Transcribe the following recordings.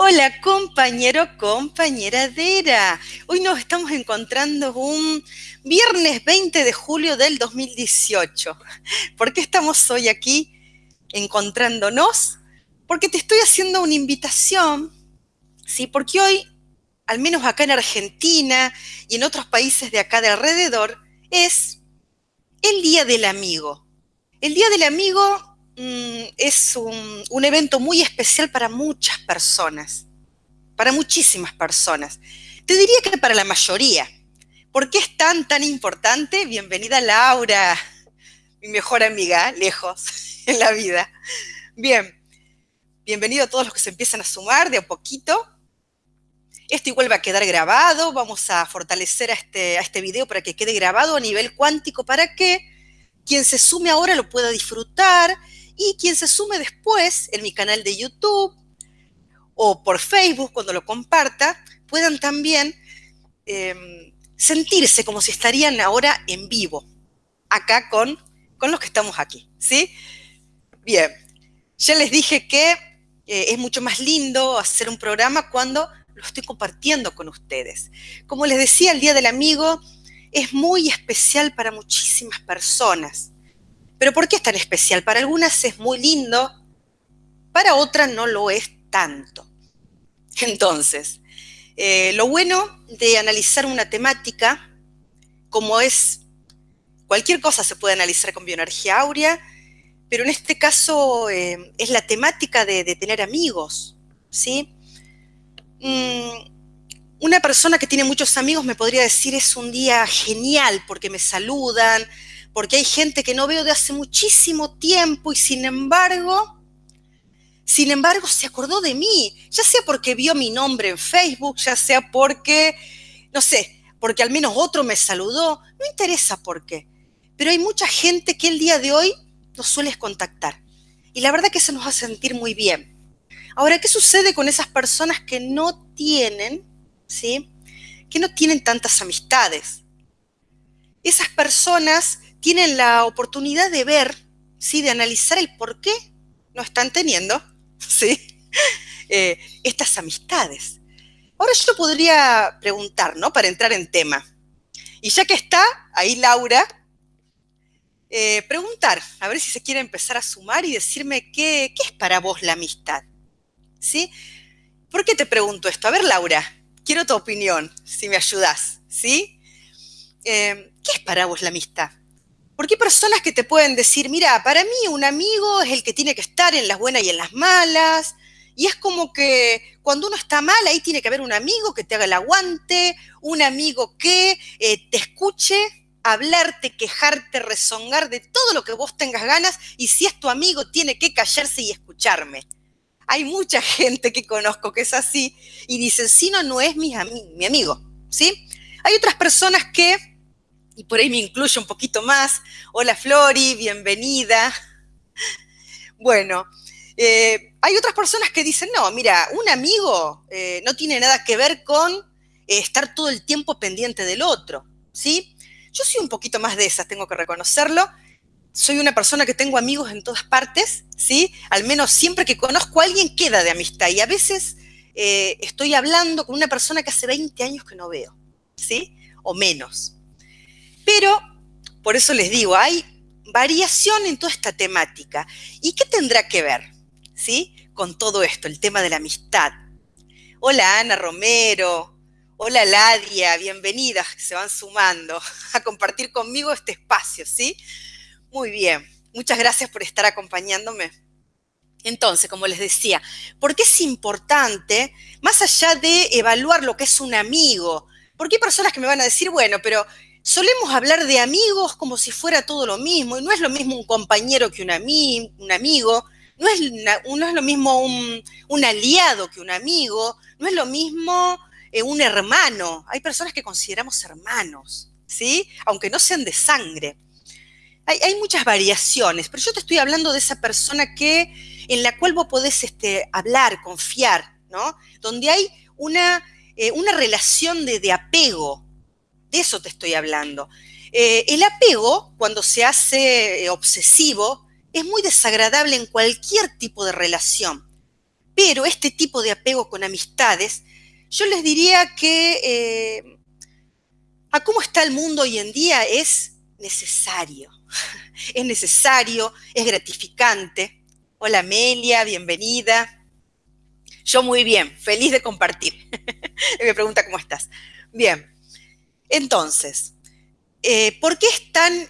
Hola compañero, compañeradera. Hoy nos estamos encontrando un viernes 20 de julio del 2018. ¿Por qué estamos hoy aquí encontrándonos? Porque te estoy haciendo una invitación, ¿sí? Porque hoy, al menos acá en Argentina y en otros países de acá de alrededor, es el Día del Amigo. El Día del Amigo es un, evento muy especial para muchas personas, para muchísimas personas. Te diría que para la mayoría. ¿Por qué es tan, tan importante? Bienvenida Laura, mi mejor amiga, lejos en la vida. Bien, bienvenido a todos los que se empiezan a sumar de a poquito. Esto igual va a quedar grabado, vamos a fortalecer a este, a este video para que quede grabado a nivel cuántico para que quien se sume ahora lo pueda disfrutar y quien se sume después en mi canal de YouTube o por Facebook cuando lo comparta, puedan también em, sentirse como si estarían ahora en vivo, acá con, con los que estamos aquí, ¿sí? Bien, ya les dije que eh, es mucho más lindo hacer un programa cuando lo estoy compartiendo con ustedes. Como les decía, el Día del Amigo es muy especial para muchísimas personas. Pero ¿por qué es tan especial? Para algunas es muy lindo, para otras no lo es tanto. Entonces, eh, lo bueno de analizar una temática, como es cualquier cosa se puede analizar con bioenergía áurea, pero en este caso eh, es la temática de, tener amigos, ¿sí? Mm, una persona que tiene muchos amigos me podría decir es un día genial porque me saludan, porque hay gente que no veo de hace muchísimo tiempo y sin embargo, sin embargo se acordó de mí, ya sea porque vio mi nombre en Facebook, ya sea porque, no sé, porque al menos otro me saludó, no interesa por qué, pero hay mucha gente que el día de hoy nos sueles contactar y la verdad que se nos hace sentir muy bien. Ahora, ¿qué sucede con esas personas que no tienen, ¿sí? Que no tienen tantas amistades. Esas personas tienen la oportunidad de ver, ¿sí? de analizar el por qué no están teniendo. Eh, estas amistades. Ahora yo podría preguntar, ¿no? Para entrar en tema. Y ya que está ahí Laura, eh, preguntar, a ver si se quiere empezar a sumar y decirme qué, qué es para vos la amistad. ¿Sí? ¿Por qué te pregunto esto? A ver, Laura, quiero tu opinión, si me ayudas, ¿sí? Eh, ¿Qué es para vos la amistad? Porque hay personas que te pueden decir, mira, para mí un amigo es el que tiene que estar en las buenas y en las malas, y es como que cuando uno está mal, ahí tiene que haber un amigo que te haga el aguante, un amigo que eh, te escuche, hablarte, quejarte, rezongar de todo lo que vos tengas ganas, y si es tu amigo, tiene que callarse y escucharme. Hay mucha gente que conozco que es así y dicen, si no, no es mi, mi amigo, ¿sí? Hay otras personas que y por ahí me incluye un poquito más. Hola Flori, bienvenida. Bueno, eh, hay otras personas que dicen, no, mira, un amigo eh, no tiene nada que ver con eh, estar todo el tiempo pendiente del otro, ¿sí? Yo soy un poquito más de esas, tengo que reconocerlo. Soy una persona que tengo amigos en todas partes, ¿sí? Al menos siempre que conozco a alguien queda de amistad y a veces estoy hablando con una persona que hace 20 años que no veo, ¿sí? O menos. Pero, por eso les digo, hay variación en toda esta temática. ¿Y qué tendrá que ver, sí, con todo esto, el tema de la amistad? Hola Ana Romero, hola Ladia, bienvenidas, se van sumando a compartir conmigo este espacio, ¿sí? Muy bien, muchas gracias por estar acompañándome. Entonces, como les decía, ¿por qué es importante, más allá de evaluar lo que es un amigo? Porque hay personas que me van a decir, bueno, pero solemos hablar de amigos como si fuera todo lo mismo, y no es lo mismo un compañero que un, un amigo, no es, es, lo mismo un, aliado que un amigo, no es lo mismo eh, un hermano. Hay personas que consideramos hermanos, ¿sí? Aunque no sean de sangre. Hay, muchas variaciones, pero yo te estoy hablando de esa persona que, en la cual vos podés este, hablar, confiar, ¿no? Donde hay una, eh, una relación de, de apego, de eso te estoy hablando. Eh, el apego, cuando se hace eh, obsesivo, es muy desagradable en cualquier tipo de relación. Pero este tipo de apego con amistades, yo les diría que eh, a cómo está el mundo hoy en día es necesario. Es necesario, es gratificante. Hola Amelia, bienvenida. Yo muy bien, feliz de compartir. Me pregunta cómo estás. Bien, entonces, eh, ¿por qué es tan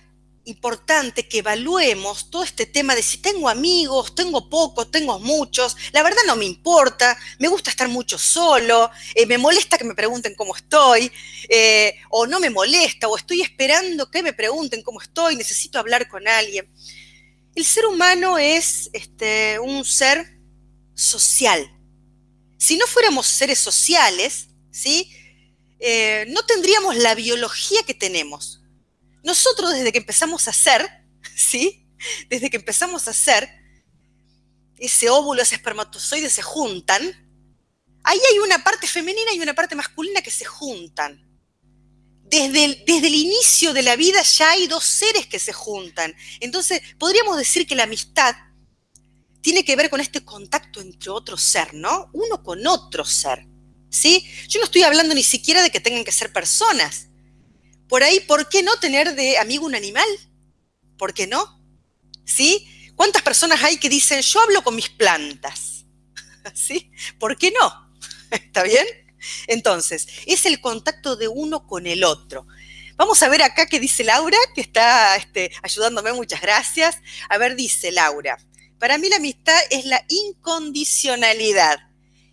importante que evaluemos todo este tema de si tengo amigos, tengo pocos, tengo muchos, la verdad no me importa, me gusta estar mucho solo, eh, me molesta que me pregunten cómo estoy, eh, o no me molesta, o estoy esperando que me pregunten cómo estoy, necesito hablar con alguien. El ser humano es este, un ser social. Si no fuéramos seres sociales, ¿sí? Eh, no tendríamos la biología que tenemos nosotros desde que empezamos a ser, ¿sí? Desde que empezamos a ser, ese óvulo, ese espermatozoide se juntan, ahí hay una parte femenina y una parte masculina que se juntan. Desde el, desde el, inicio de la vida ya hay dos seres que se juntan. Entonces, podríamos decir que la amistad tiene que ver con este contacto entre otro ser, ¿no? Uno con otro ser, ¿sí? Yo no estoy hablando ni siquiera de que tengan que ser personas. Por ahí, ¿por qué no tener de amigo un animal? ¿Por qué no? ¿Sí? ¿Cuántas personas hay que dicen, yo hablo con mis plantas? ¿Sí? ¿Por qué no? ¿Está bien? Entonces, es el contacto de uno con el otro. Vamos a ver acá qué dice Laura, que está este, ayudándome, muchas gracias. A ver, dice Laura, para mí la amistad es la incondicionalidad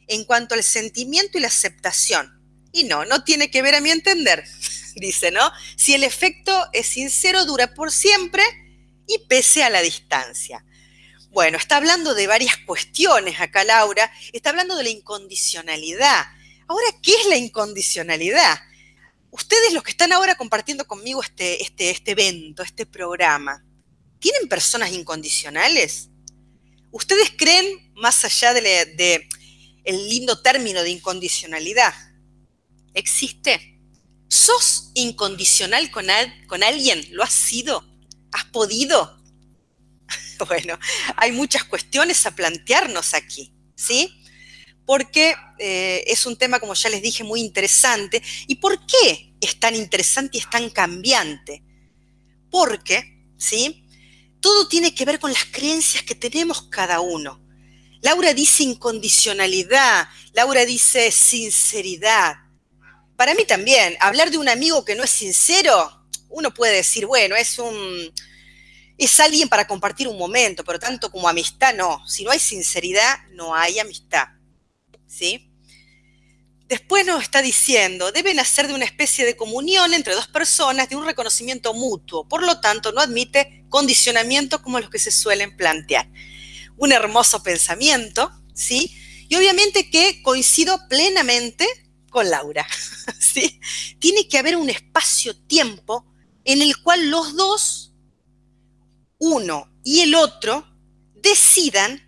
en cuanto al sentimiento y la aceptación. Y no, no tiene que ver a mi entender dice, ¿no? Si el efecto es sincero, dura por siempre y pese a la distancia. Bueno, está hablando de varias cuestiones acá Laura, está hablando de la incondicionalidad. Ahora, ¿qué es la incondicionalidad? Ustedes los que están ahora compartiendo conmigo este, este, este evento, este programa, ¿tienen personas incondicionales? ¿Ustedes creen, más allá del de el lindo término de incondicionalidad, existe? ¿Sos incondicional con, alguien? ¿Lo has sido? ¿Has podido? bueno, hay muchas cuestiones a plantearnos aquí, ¿sí? Porque eh, es un tema, como ya les dije, muy interesante. ¿Y por qué es tan interesante y es tan cambiante? Porque, ¿sí? Todo tiene que ver con las creencias que tenemos cada uno. Laura dice incondicionalidad, Laura dice sinceridad, para mí también, hablar de un amigo que no es sincero, uno puede decir, bueno, es un es alguien para compartir un momento, pero tanto como amistad no. Si no hay sinceridad, no hay amistad. ¿Sí? Después nos está diciendo, deben hacer de una especie de comunión entre dos personas, de un reconocimiento mutuo. Por lo tanto, no admite condicionamientos como los que se suelen plantear. Un hermoso pensamiento, ¿sí? Y obviamente que coincido plenamente con Laura. ¿sí? Tiene que haber un espacio-tiempo en el cual los dos, uno y el otro, decidan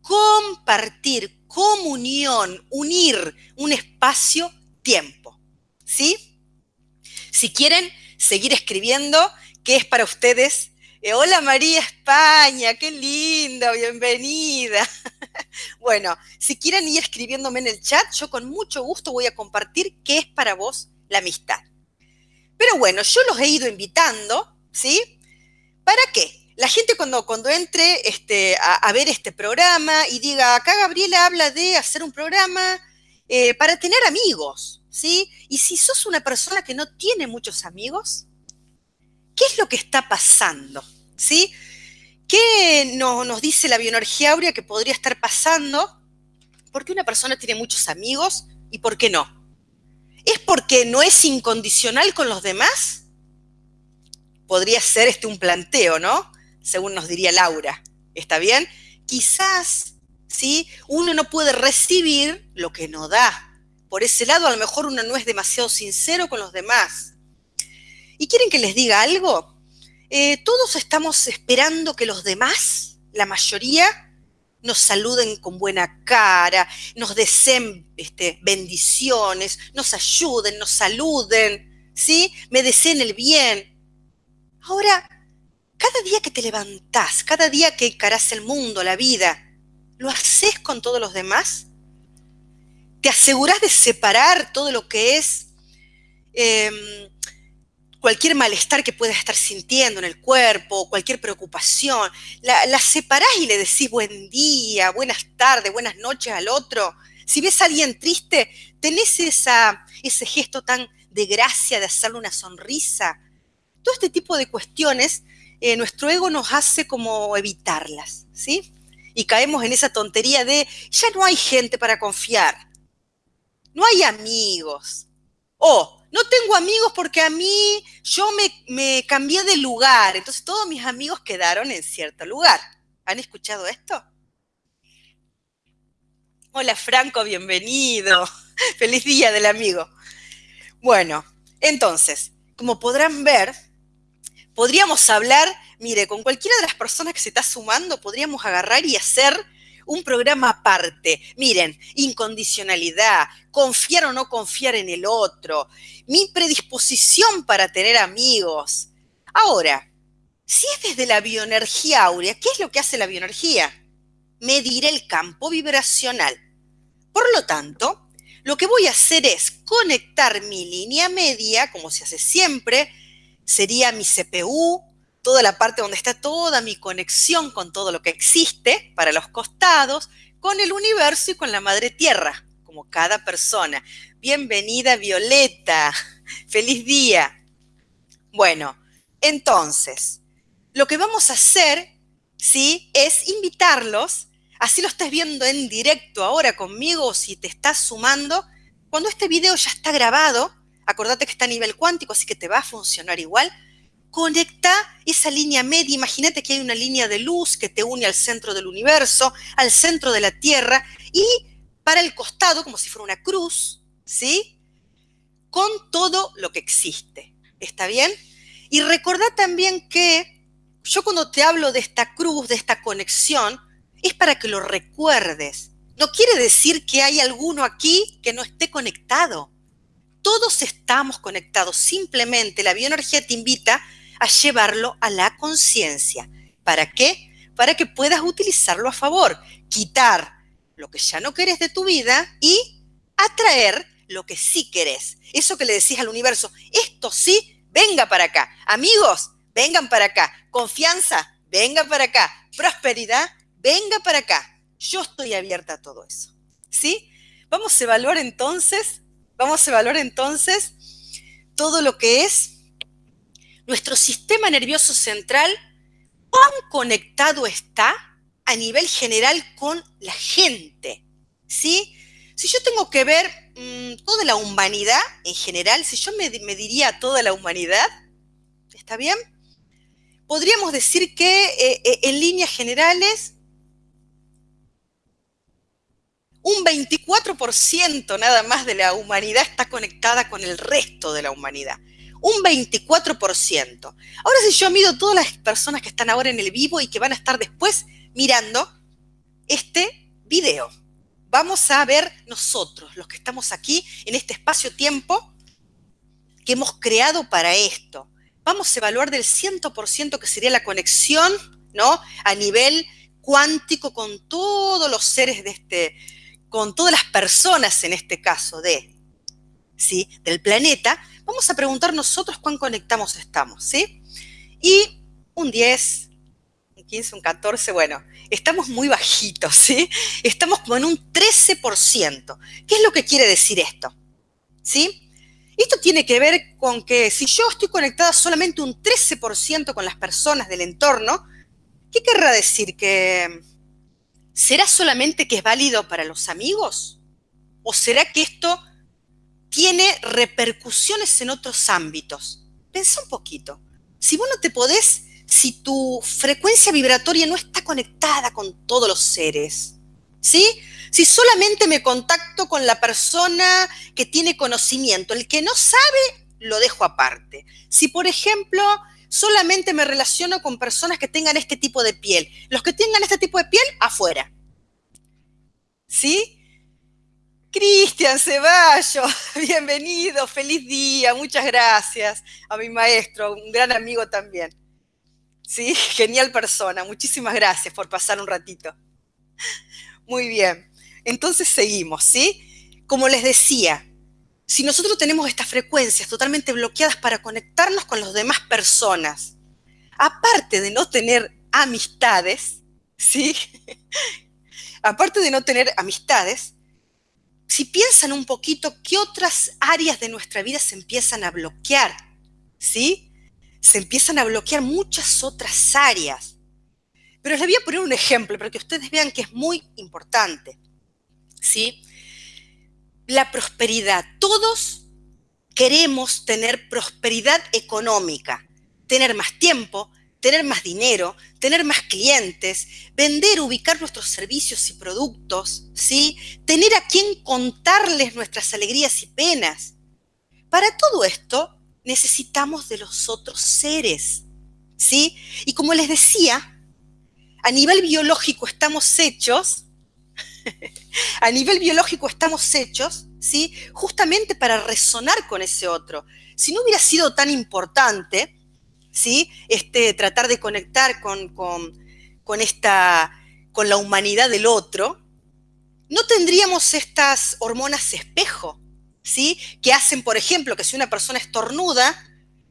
compartir, comunión, unir un espacio-tiempo. ¿Sí? Si quieren seguir escribiendo, ¿qué es para ustedes? Eh, hola María España, qué linda, bienvenida. Bueno, si quieren ir escribiéndome en el chat, yo con mucho gusto voy a compartir qué es para vos la amistad. Pero bueno, yo los he ido invitando, ¿sí? ¿Para qué? La gente cuando, cuando entre este, a, ver este programa y diga, acá Gabriela habla de hacer un programa eh, para tener amigos, ¿sí? Y si sos una persona que no tiene muchos amigos, ¿qué es lo que está pasando? ¿Sí? ¿Qué nos dice la bioenergía áurea que podría estar pasando? ¿Por qué una persona tiene muchos amigos y por qué no? ¿Es porque no es incondicional con los demás? Podría ser este un planteo, ¿no? Según nos diría Laura. ¿Está bien? Quizás, ¿sí? Uno no puede recibir lo que no da. Por ese lado, a lo mejor uno no es demasiado sincero con los demás. ¿Y quieren que les diga algo? Eh, todos estamos esperando que los demás, la mayoría, nos saluden con buena cara, nos deseen este, bendiciones, nos ayuden, nos saluden, ¿sí? Me deseen el bien. Ahora, cada día que te levantás, cada día que encarás el mundo, la vida, ¿Lo haces con todos los demás? ¿Te aseguras de separar todo lo que es em, cualquier malestar que puedas estar sintiendo en el cuerpo, cualquier preocupación? La, la separás y le decís buen día, buenas tardes, buenas noches al otro. Si ves a alguien triste, tenés esa, ese gesto tan de gracia de hacerle una sonrisa. Todo este tipo de cuestiones, eh, nuestro ego nos hace como evitarlas, ¿sí? Y caemos en esa tontería de ya no hay gente para confiar, no hay amigos. O no tengo amigos porque a mí yo me, me cambié de lugar, entonces todos mis amigos quedaron en cierto lugar. ¿Han escuchado esto? Hola Franco, bienvenido. Feliz día del amigo. Bueno, entonces, como podrán ver, podríamos hablar, mire, con cualquiera de las personas que se está sumando, podríamos agarrar y hacer un programa aparte. Miren, incondicionalidad, confiar o no confiar en el otro, mi predisposición para tener amigos. Ahora, si es desde la bioenergía áurea, ¿qué es lo que hace la bioenergía? Medir el campo vibracional. Por lo tanto, lo que voy a hacer es conectar mi línea media, como se hace siempre, sería mi CPU, toda la parte donde está toda mi conexión con todo lo que existe para los costados, con el universo y con la madre tierra, como cada persona. Bienvenida Violeta, feliz día. Bueno, entonces, lo que vamos a hacer, ¿sí? Es invitarlos Así lo estás viendo en directo ahora conmigo o si te estás sumando. Cuando este video ya está grabado, acordate que está a nivel cuántico, así que te va a funcionar igual. Conecta esa línea media. Imagínate que hay una línea de luz que te une al centro del universo, al centro de la Tierra y para el costado, como si fuera una cruz, ¿sí? Con todo lo que existe. ¿Está bien? Y recordá también que yo cuando te hablo de esta cruz, de esta conexión, es para que lo recuerdes. No quiere decir que hay alguno aquí que no esté conectado. Todos estamos conectados. Simplemente la bioenergía te invita llevarlo a la conciencia. ¿Para qué? Para que puedas utilizarlo a favor. Quitar lo que ya no querés de tu vida y atraer lo que sí querés. Eso que le decís al universo, esto sí, venga para acá. Amigos, vengan para acá. Confianza, venga para acá. Prosperidad, venga para acá. Yo estoy abierta a todo eso. ¿Sí? Vamos a evaluar entonces, vamos a evaluar entonces todo lo que es nuestro sistema nervioso central, cuán conectado está a nivel general con la gente. ¿Sí? Si yo tengo que ver mm, toda la humanidad en general, si yo me, me diría toda la humanidad, ¿está bien? Podríamos decir que eh, eh, en líneas generales un 24% nada más de la humanidad está conectada con el resto de la humanidad. Un 24%. Ahora si yo mido todas las personas que están ahora en el vivo y que van a estar después mirando este video, vamos a ver nosotros, los que estamos aquí en este espacio-tiempo que hemos creado para esto. Vamos a evaluar del 100% que sería la conexión, ¿no? A nivel cuántico con todos los seres de este, con todas las personas en este caso de, ¿sí? del planeta, vamos a preguntar nosotros cuán conectamos estamos, ¿sí? Y un 10, un 15, un 14, bueno, estamos muy bajitos, ¿sí? Estamos como en un 13%. ¿Qué es lo que quiere decir esto? ¿Sí? Esto tiene que ver con que si yo estoy conectada solamente un 13% con las personas del entorno, ¿qué querrá decir? Que ¿será solamente que es válido para los amigos? ¿O será que esto tiene repercusiones en otros ámbitos? Pensa un poquito. Si vos no te podés, si tu frecuencia vibratoria no está conectada con todos los seres, ¿sí? Si solamente me contacto con la persona que tiene conocimiento, el que no sabe, lo dejo aparte. Si, por ejemplo, solamente me relaciono con personas que tengan este tipo de piel. Los que tengan este tipo de piel, afuera. ¿Sí? Cristian Ceballos, bienvenido, feliz día, muchas gracias a mi maestro, un gran amigo también. Sí, genial persona, muchísimas gracias por pasar un ratito. Muy bien. Entonces seguimos, ¿sí? Como les decía, si nosotros tenemos estas frecuencias totalmente bloqueadas para conectarnos con las demás personas, aparte de no tener amistades, ¿sí? aparte de no tener amistades, si piensan un poquito qué otras áreas de nuestra vida se empiezan a bloquear, ¿sí? Se empiezan a bloquear muchas otras áreas. Pero les voy a poner un ejemplo para que ustedes vean que es muy importante, ¿sí? la prosperidad. Todos queremos tener prosperidad económica, tener más tiempo, tener más dinero, tener más clientes, vender, ubicar nuestros servicios y productos, ¿sí? Tener a quien contarles nuestras alegrías y penas. Para todo esto necesitamos de los otros seres, ¿sí? Y como les decía, a nivel biológico estamos hechos a nivel biológico estamos hechos, ¿sí? Justamente para resonar con ese otro. Si no hubiera sido tan importante, ¿sí? Este, tratar de conectar con, con, esta, con la humanidad del otro, no tendríamos estas hormonas espejo, ¿sí? Que hacen, por ejemplo, que si una persona estornuda,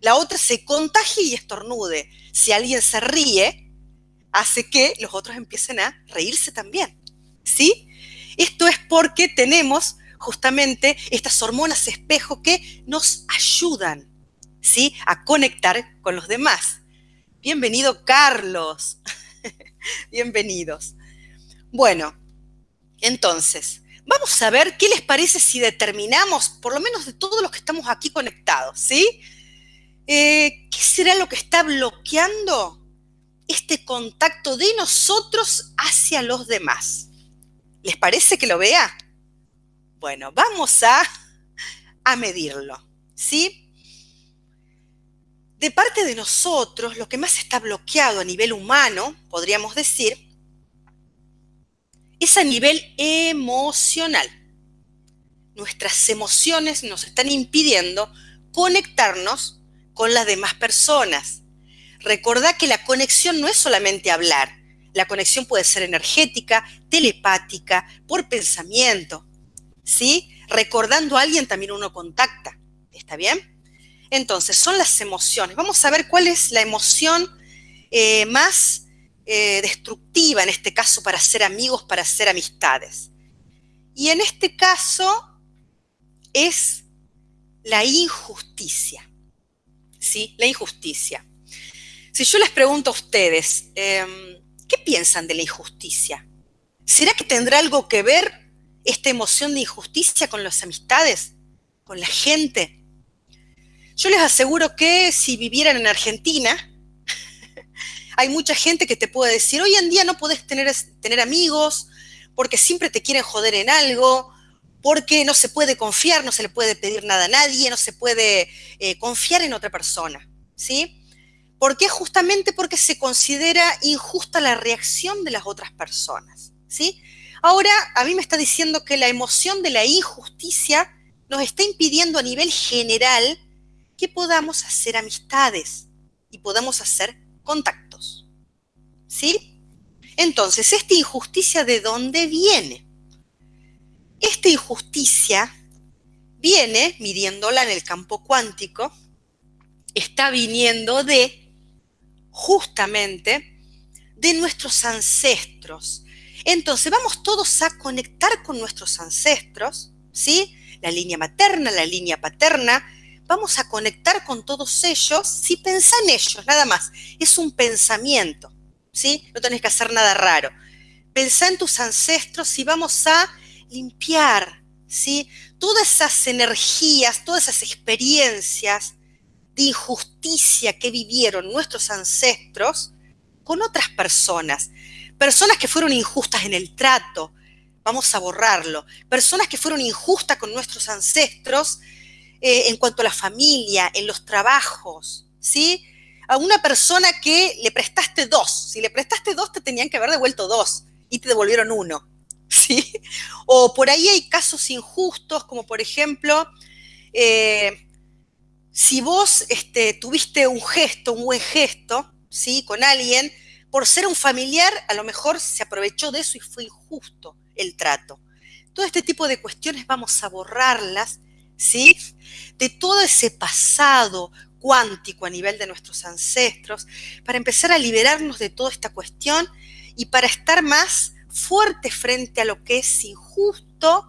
la otra se contagie y estornude. Si alguien se ríe, hace que los otros empiecen a reírse también. ¿sí? Esto es porque tenemos justamente estas hormonas espejo que nos ayudan, ¿sí? A conectar con los demás. Bienvenido, Carlos. Bienvenidos. Bueno, entonces, vamos a ver qué les parece si determinamos, por lo menos de todos los que estamos aquí conectados, ¿sí? Eh, ¿Qué será lo que está bloqueando este contacto de nosotros hacia los demás? ¿Les parece que lo vea? Bueno, vamos a, a medirlo, ¿sí? De parte de nosotros, lo que más está bloqueado a nivel humano, podríamos decir, es a nivel emocional. Nuestras emociones nos están impidiendo conectarnos con las demás personas. Recordá que la conexión no es solamente hablar, la conexión puede ser energética, telepática, por pensamiento. ¿Sí? Recordando a alguien también uno contacta. ¿Está bien? Entonces, son las emociones. Vamos a ver cuál es la emoción eh, más eh, destructiva en este caso para ser amigos, para ser amistades. Y en este caso es la injusticia. ¿Sí? La injusticia. Si yo les pregunto a ustedes, em, ¿Qué piensan de la injusticia? ¿Será que tendrá algo que ver esta emoción de injusticia con las amistades, con la gente? Yo les aseguro que si vivieran en Argentina, hay mucha gente que te puede decir, hoy en día no podés tener, amigos porque siempre te quieren joder en algo, porque no se puede confiar, no se le puede pedir nada a nadie, no se puede eh, confiar en otra persona, ¿sí? ¿Por qué? Justamente porque se considera injusta la reacción de las otras personas, ¿sí? Ahora, a mí me está diciendo que la emoción de la injusticia nos está impidiendo a nivel general que podamos hacer amistades y podamos hacer contactos, ¿sí? Entonces, ¿esta injusticia de dónde viene? Esta injusticia viene, midiéndola en el campo cuántico, está viniendo de justamente de nuestros ancestros. Entonces vamos todos a conectar con nuestros ancestros, ¿sí? La línea materna, la línea paterna. Vamos a conectar con todos ellos si pensá en ellos, nada más. Es un pensamiento, ¿sí? No tenés que hacer nada raro. Pensá en tus ancestros y vamos a limpiar, ¿sí? Todas esas energías, todas esas experiencias de injusticia que vivieron nuestros ancestros con otras personas. Personas que fueron injustas en el trato, vamos a borrarlo. Personas que fueron injustas con nuestros ancestros eh, en cuanto a la familia, en los trabajos, ¿sí? A una persona que le prestaste dos. Si le prestaste dos, te tenían que haber devuelto dos y te devolvieron uno, ¿sí? O por ahí hay casos injustos, como por ejemplo, eh, si vos este, tuviste un gesto, un buen gesto, ¿sí? Con alguien, Por ser un familiar, a lo mejor se aprovechó de eso y fue injusto el trato. Todo este tipo de cuestiones vamos a borrarlas, ¿sí? De todo ese pasado cuántico a nivel de nuestros ancestros, para empezar a liberarnos de toda esta cuestión y para estar más fuertes frente a lo que es injusto,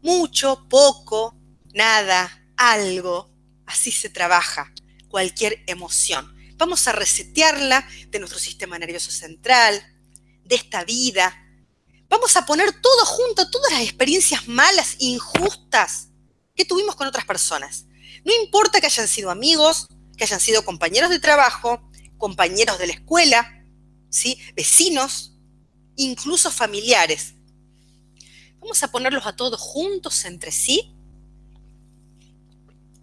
mucho, poco, nada, algo. Así se trabaja cualquier emoción. Vamos a resetearla de nuestro sistema nervioso central, de esta vida. Vamos a poner todo junto, todas las experiencias malas, injustas que tuvimos con otras personas. No importa que hayan sido amigos, que hayan sido compañeros de trabajo, compañeros de la escuela, ¿sí? vecinos, incluso familiares. Vamos a ponerlos a todos juntos entre sí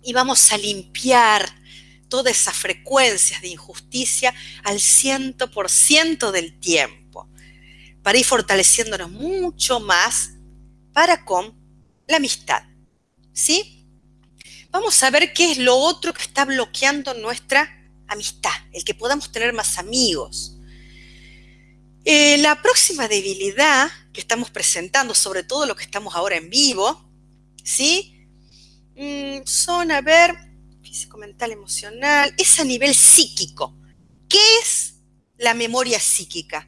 y vamos a limpiar todas esas frecuencias de injusticia al ciento por ciento del tiempo, para ir fortaleciéndonos mucho más para con la amistad. ¿Sí? vamos a ver qué es lo otro que está bloqueando nuestra amistad, el que podamos tener más amigos. Eh, la próxima debilidad que estamos presentando, sobre todo lo que estamos ahora en vivo, ¿sí? Mm, son, a ver, físico, mental, emocional, es a nivel psíquico. ¿Qué es la memoria psíquica?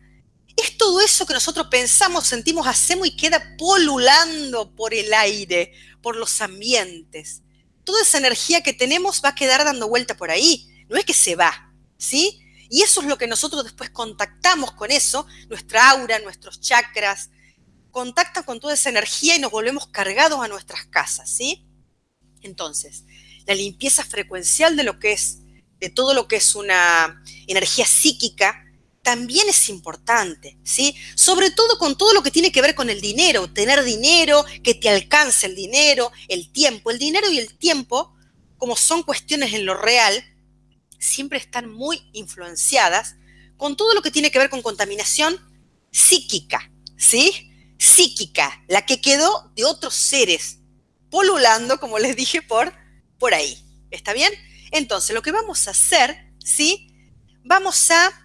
Es todo eso que nosotros pensamos, sentimos, hacemos y queda polulando por el aire, por los ambientes toda esa energía que tenemos va a quedar dando vuelta por ahí, no es que se va, ¿sí? Y eso es lo que nosotros después contactamos con eso, nuestra aura, nuestros chakras, contactan con toda esa energía y nos volvemos cargados a nuestras casas, ¿sí? Entonces, la limpieza frecuencial de lo que es, de todo lo que es una energía psíquica, también es importante, ¿sí? Sobre todo con todo lo que tiene que ver con el dinero, tener dinero, que te alcance el dinero, el tiempo. El dinero y el tiempo, como son cuestiones en lo real, siempre están muy influenciadas con todo lo que tiene que ver con contaminación psíquica, ¿sí? Psíquica, la que quedó de otros seres polulando, como les dije, por, por ahí. ¿Está bien? Entonces, lo que vamos a hacer, ¿sí? Vamos a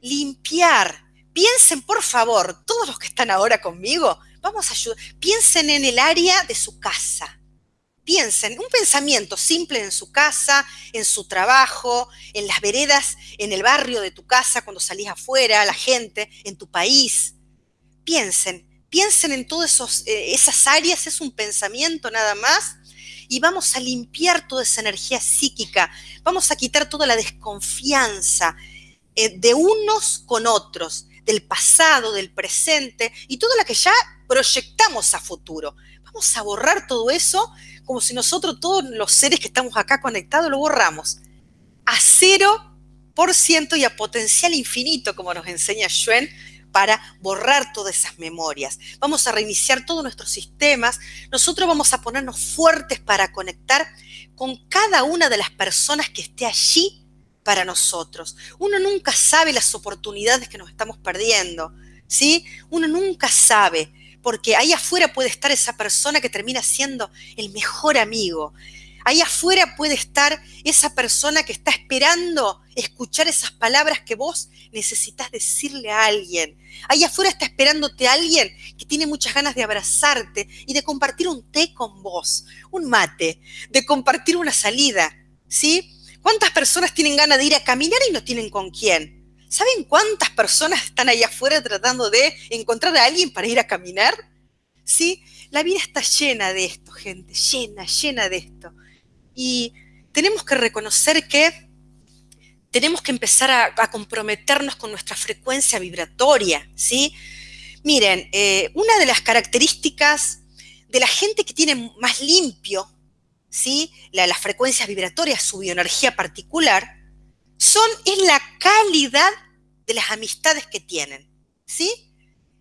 limpiar. Piensen, por favor, todos los que están ahora conmigo, vamos a ayudar. Piensen en el área de su casa. Piensen, un pensamiento simple en su casa, en su trabajo, en las veredas, en el barrio de tu casa, cuando salís afuera, la gente, en tu país. Piensen, piensen en todas eh, esas áreas, es un pensamiento nada más, y vamos a limpiar toda esa energía psíquica, vamos a quitar toda la desconfianza, eh, de unos con otros, del pasado, del presente y todo lo que ya proyectamos a futuro. Vamos a borrar todo eso como si nosotros, todos los seres que estamos acá conectados, lo borramos a cero por ciento y a potencial infinito, como nos enseña Schwen, para borrar todas esas memorias. Vamos a reiniciar todos nuestros sistemas. Nosotros vamos a ponernos fuertes para conectar con cada una de las personas que esté allí para nosotros. Uno nunca sabe las oportunidades que nos estamos perdiendo, ¿sí? Uno nunca sabe, porque ahí afuera puede estar esa persona que termina siendo el mejor amigo. Ahí afuera puede estar esa persona que está esperando escuchar esas palabras que vos necesitas decirle a alguien. Ahí afuera está esperándote alguien que tiene muchas ganas de abrazarte y de compartir un té con vos, un mate, de compartir una salida, ¿sí? ¿Cuántas personas tienen ganas de ir a caminar y no tienen con quién? ¿Saben cuántas personas están ahí afuera tratando de encontrar a alguien para ir a caminar? ¿Sí? La vida está llena de esto, gente, llena, llena de esto. Y tenemos que reconocer que tenemos que empezar a, comprometernos con nuestra frecuencia vibratoria, ¿sí? Miren, eh, una de las características de la gente que tiene más limpio ¿sí? las frecuencias vibratorias, su bioenergía particular, son, es la calidad de las amistades que tienen, ¿sí?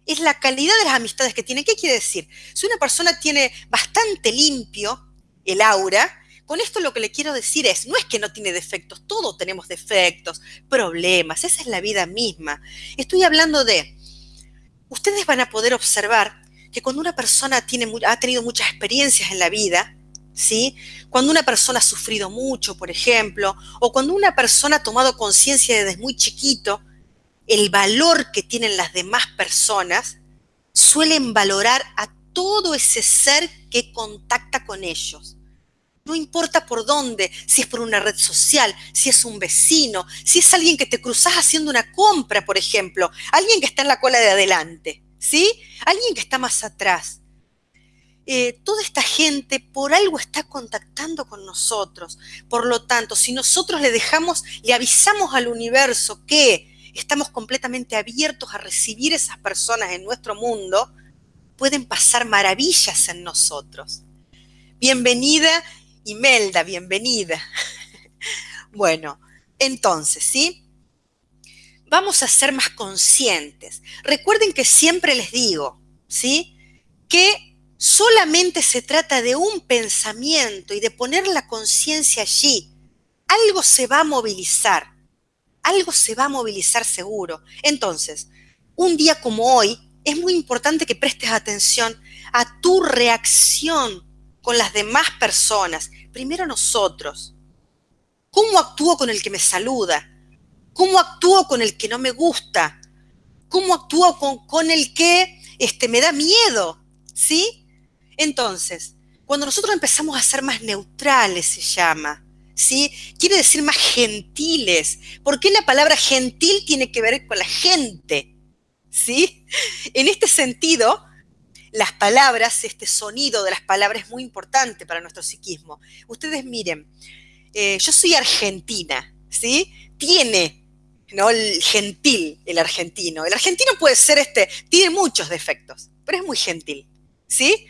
Es la calidad de las amistades que tienen. ¿Qué quiere decir? Si una persona tiene bastante limpio el aura, con esto lo que le quiero decir es, no es que no tiene defectos, todos tenemos defectos, problemas, esa es la vida misma. Estoy hablando de, ustedes van a poder observar que cuando una persona tiene, ha tenido muchas experiencias en la vida, ¿sí? Cuando una persona ha sufrido mucho, por ejemplo, o cuando una persona ha tomado conciencia desde muy chiquito el valor que tienen las demás personas, suelen valorar a todo ese ser que contacta con ellos. No importa por dónde, si es por una red social, si es un vecino, si es alguien que te cruzas haciendo una compra, por ejemplo, alguien que está en la cola de adelante, ¿sí? Alguien que está más atrás. Eh, toda esta gente por algo está contactando con nosotros. Por lo tanto, si nosotros le dejamos, le avisamos al universo que estamos completamente abiertos a recibir esas personas en nuestro mundo, pueden pasar maravillas en nosotros. Bienvenida Imelda, bienvenida. Bueno, entonces, ¿sí? Vamos a ser más conscientes. Recuerden que siempre les digo, ¿sí? Que solamente se trata de un pensamiento y de poner la conciencia allí. Algo se va a movilizar. Algo se va a movilizar seguro. Entonces, un día como hoy, es muy importante que prestes atención a tu reacción con las demás personas, primero nosotros. ¿Cómo actúo con el que me saluda? ¿Cómo actúo con el que no me gusta? ¿Cómo actúo con, el que este, me da miedo? ¿Sí? Entonces, cuando nosotros empezamos a ser más neutrales, se llama, ¿sí? Quiere decir más gentiles. ¿Por qué la palabra gentil tiene que ver con la gente? ¿Sí? En este sentido, las palabras, este sonido de las palabras es muy importante para nuestro psiquismo. Ustedes miren, eh, yo soy argentina, ¿sí? Tiene, ¿no? El gentil, el argentino. El argentino puede ser este, tiene muchos defectos, pero es muy gentil, ¿sí?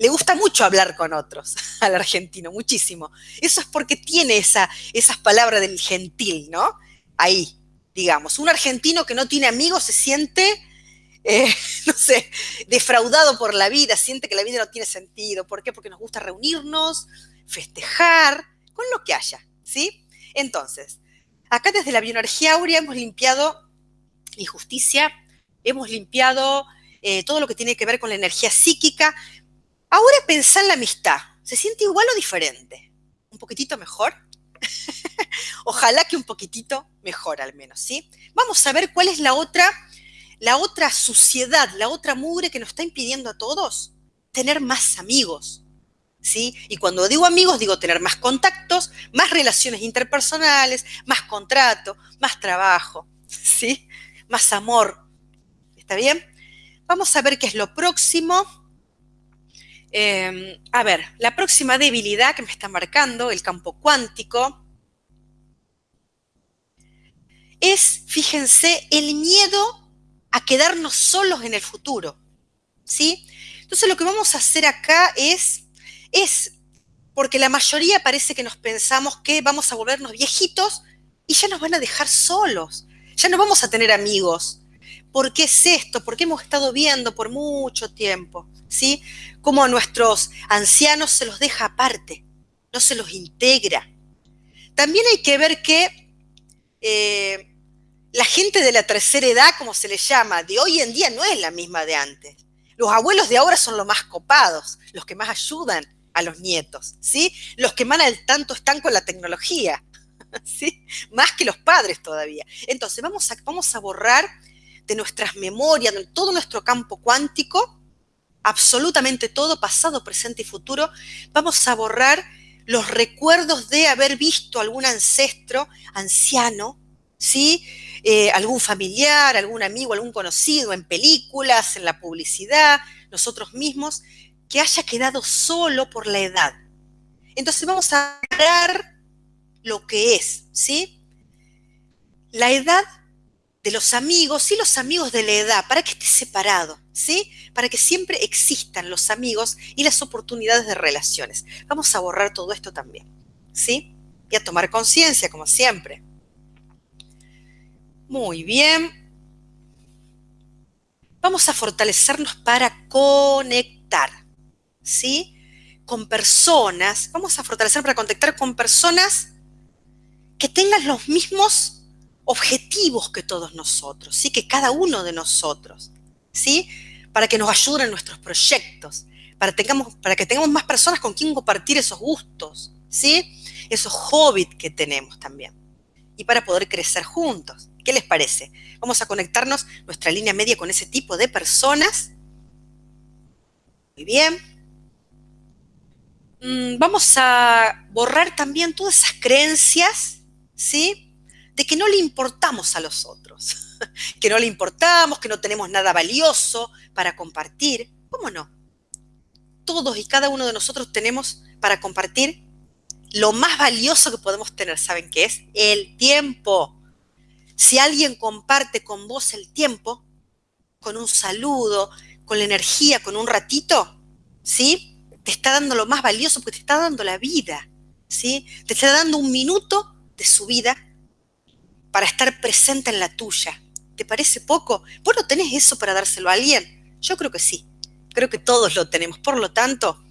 Le gusta mucho hablar con otros al argentino, muchísimo. Eso es porque tiene esa, esas palabras del gentil, ¿no? Ahí, digamos. Un argentino que no tiene amigos se siente eh, no sé, defraudado por la vida, siente que la vida no tiene sentido. ¿Por qué? Porque nos gusta reunirnos, festejar, con lo que haya, ¿sí? Entonces, acá desde la bioenergía aurea hemos limpiado injusticia, hemos limpiado eh, todo lo que tiene que ver con la energía psíquica. Ahora pensá en la amistad. ¿Se siente igual o diferente? ¿Un poquitito mejor? Ojalá que un poquitito mejor al menos, ¿sí? Vamos a ver cuál es la otra la otra suciedad, la otra mugre que nos está impidiendo a todos tener más amigos. ¿Sí? Y cuando digo amigos, digo tener más contactos, más relaciones interpersonales, más contrato, más trabajo, ¿sí? Más amor. ¿Está bien? Vamos a ver qué es lo próximo. Em, a ver, la próxima debilidad que me está marcando el campo cuántico es, fíjense, el miedo a quedarnos solos en el futuro. ¿Sí? Entonces lo que vamos a hacer acá es, es, porque la mayoría parece que nos pensamos que vamos a volvernos viejitos y ya nos van a dejar solos, ya no vamos a tener amigos. ¿Por qué es esto? Porque hemos estado viendo por mucho tiempo, ¿sí? Cómo a nuestros ancianos se los deja aparte, no se los integra. También hay que ver que eh, la gente de la tercera edad, como se le llama, de hoy en día no es la misma de antes. Los abuelos de ahora son los más copados, los que más ayudan a los nietos, ¿sí? Los que más al tanto están con la tecnología, ¿sí? Más que los padres todavía. Entonces, vamos a, vamos a borrar de nuestras memorias, de todo nuestro campo cuántico, absolutamente todo, pasado, presente y futuro, vamos a borrar los recuerdos de haber visto algún ancestro anciano, ¿sí? Eh, algún familiar, algún amigo, algún conocido en películas, en la publicidad, nosotros mismos, que haya quedado solo por la edad. Entonces vamos a ver lo que es, ¿sí? La edad de los amigos y los amigos de la edad, para que esté separado, ¿sí? Para que siempre existan los amigos y las oportunidades de relaciones. Vamos a borrar todo esto también, ¿sí? Y a tomar conciencia, como siempre. Muy bien. Vamos a fortalecernos para conectar, ¿sí? Con personas, vamos a fortalecer para conectar con personas que tengan los mismos objetivos que todos nosotros, ¿sí? Que cada uno de nosotros, ¿sí? Para que nos ayuden en nuestros proyectos, para, tengamos, para que tengamos más personas con quien compartir esos gustos, ¿sí? Esos hobbies que tenemos también. Y para poder crecer juntos ¿Qué les parece? Vamos a conectarnos nuestra línea media con ese tipo de personas. Muy bien. Mm, vamos a borrar también todas esas creencias, ¿sí? De que no le importamos a los otros, que no le importamos, que no tenemos nada valioso para compartir. ¿Cómo no? Todos y cada uno de nosotros tenemos para compartir lo más valioso que podemos tener, ¿saben qué es? El tiempo. Si alguien comparte con vos el tiempo, con un saludo, con la energía, con un ratito, ¿sí? Te está dando lo más valioso porque te está dando la vida, ¿sí? Te está dando un minuto de su vida para estar presente en la tuya. ¿Te parece poco? ¿Vos no tenés eso para dárselo a alguien? Yo creo que sí. Creo que todos lo tenemos. Por lo tanto,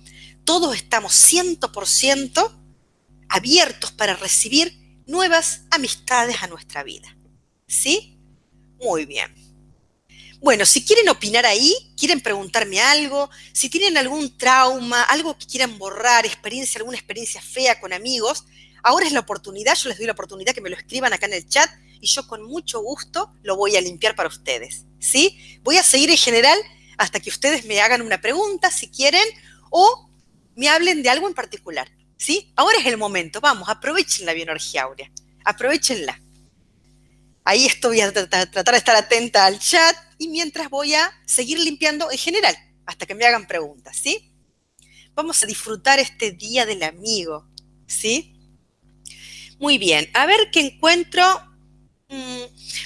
todos estamos 100% abiertos para recibir nuevas amistades a nuestra vida. ¿Sí? Muy bien. Bueno, si quieren opinar ahí, quieren preguntarme algo, si tienen algún trauma, algo que quieran borrar, experiencia, alguna experiencia fea con amigos, ahora es la oportunidad, yo les doy la oportunidad que me lo escriban acá en el chat y yo con mucho gusto lo voy a limpiar para ustedes. ¿Sí? Voy a seguir en general hasta que ustedes me hagan una pregunta si quieren o me hablen de algo en particular. ¿Sí? Ahora es el momento, vamos, aprovechen la bioenergía áurea, aprovechenla. Ahí estoy a tratar de estar atenta al chat y mientras voy a seguir limpiando en general, hasta que me hagan preguntas, ¿sí? Vamos a disfrutar este Día del Amigo, ¿sí? Muy bien, a ver qué encuentro. Mm,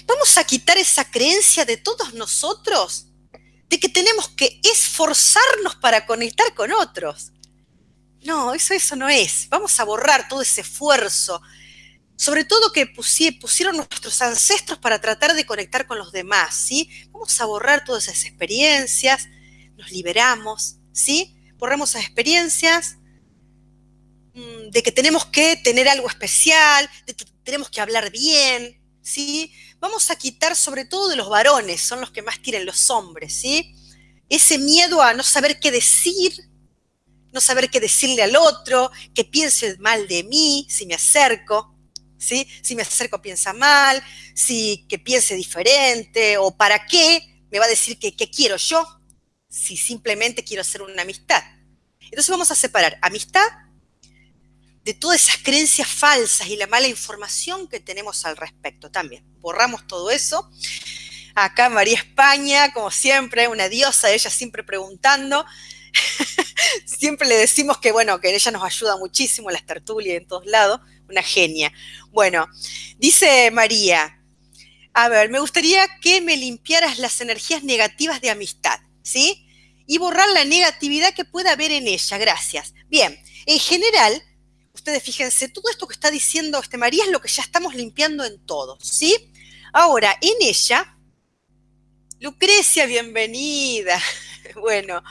vamos a quitar esa creencia de todos nosotros de que tenemos que esforzarnos para conectar con otros. No, eso, eso no es. Vamos a borrar todo ese esfuerzo, sobre todo que pusieron nuestros ancestros para tratar de conectar con los demás, ¿sí? Vamos a borrar todas esas experiencias, nos liberamos, ¿sí? Borramos esas experiencias de que tenemos que tener algo especial, de que tenemos que hablar bien, ¿sí? Vamos a quitar sobre todo de los varones, son los que más tienen los hombres, ¿sí? Ese miedo a no saber qué decir, no saber qué decirle al otro, que piense mal de mí si me acerco, si me acerco piensa mal, si que piense diferente, o para qué me va a decir que qué quiero yo, si simplemente quiero hacer una amistad. Entonces vamos a separar amistad de todas esas creencias falsas y la mala información que tenemos al respecto también. Borramos todo eso. Acá María España, como siempre, una diosa, ella siempre preguntando. siempre le decimos que, bueno, que ella nos ayuda muchísimo las tertulias en todos lados una genia. Bueno, dice María, a ver, me gustaría que me limpiaras las energías negativas de amistad, ¿sí? Y borrar la negatividad que pueda haber en ella, gracias. Bien, en general, ustedes fíjense, todo esto que está diciendo este María es lo que ya estamos limpiando en todos, ¿sí? Ahora, en ella, Lucrecia, bienvenida. Bueno,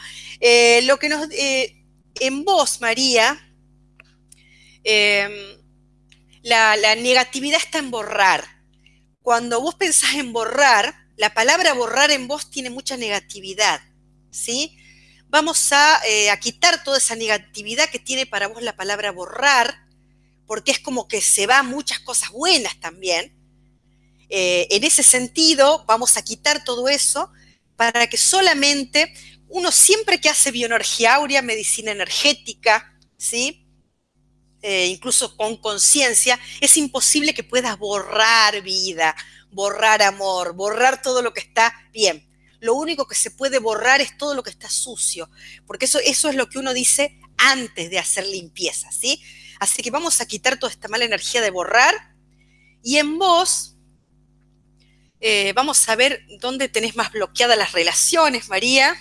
eh, lo que nos, eh, en vos, María, eh, la, negatividad está en borrar. Cuando vos pensás en borrar, la palabra borrar en vos tiene mucha negatividad, ¿sí? Vamos eh, a, quitar toda esa negatividad que tiene para vos la palabra borrar, porque es como que se van muchas cosas buenas también. Eh, en ese sentido, vamos a quitar todo eso para que solamente uno siempre que hace bioenergía áurea, medicina energética, ¿sí? Eh, incluso con conciencia, es imposible que puedas borrar vida, borrar amor, borrar todo lo que está bien. Lo único que se puede borrar es todo lo que está sucio, porque eso, eso es lo que uno dice antes de hacer limpieza, ¿sí? Así que vamos a quitar toda esta mala energía de borrar y en vos eh, vamos a ver dónde tenés más bloqueadas las relaciones, María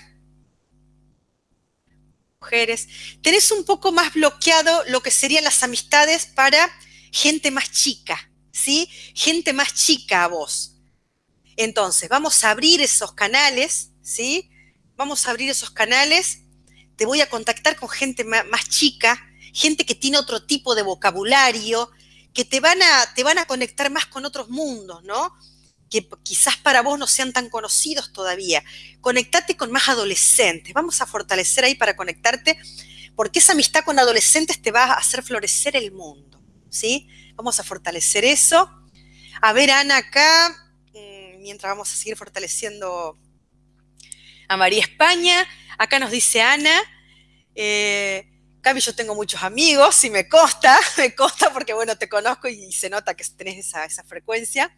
mujeres, tenés un poco más bloqueado lo que serían las amistades para gente más chica, ¿sí? Gente más chica a vos. Entonces, vamos a abrir esos canales, ¿sí? Vamos a abrir esos canales. Te voy a contactar con gente más chica, gente que tiene otro tipo de vocabulario, que te van a, te van a conectar más con otros mundos, ¿no? que quizás para vos no sean tan conocidos todavía. Conectate con más adolescentes. Vamos a fortalecer ahí para conectarte, porque esa amistad con adolescentes te va a hacer florecer el mundo. ¿Sí? Vamos a fortalecer eso. A ver, Ana, acá. Mientras vamos a seguir fortaleciendo a María España. Acá nos dice Ana, eh, Cami, yo tengo muchos amigos y me consta, me consta porque, bueno, te conozco y se nota que tenés esa, frecuencia.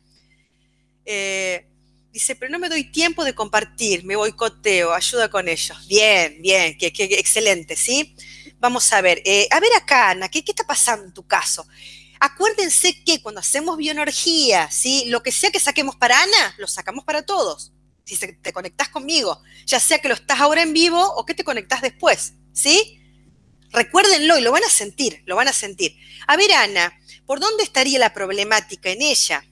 Eh, dice, pero no me doy tiempo de compartir, me boicoteo, ayuda con ellos. Bien, bien, que, excelente, ¿sí? Vamos a ver, eh, a ver acá, Ana, ¿qué, ¿qué está pasando en tu caso? Acuérdense que cuando hacemos bioenergía, ¿sí? lo que sea que saquemos para Ana, lo sacamos para todos. Si te conectás conmigo, ya sea que lo estás ahora en vivo o que te conectás después, ¿sí? Recuérdenlo y lo van a sentir, lo van a sentir. A ver, Ana, ¿por dónde estaría la problemática en ella?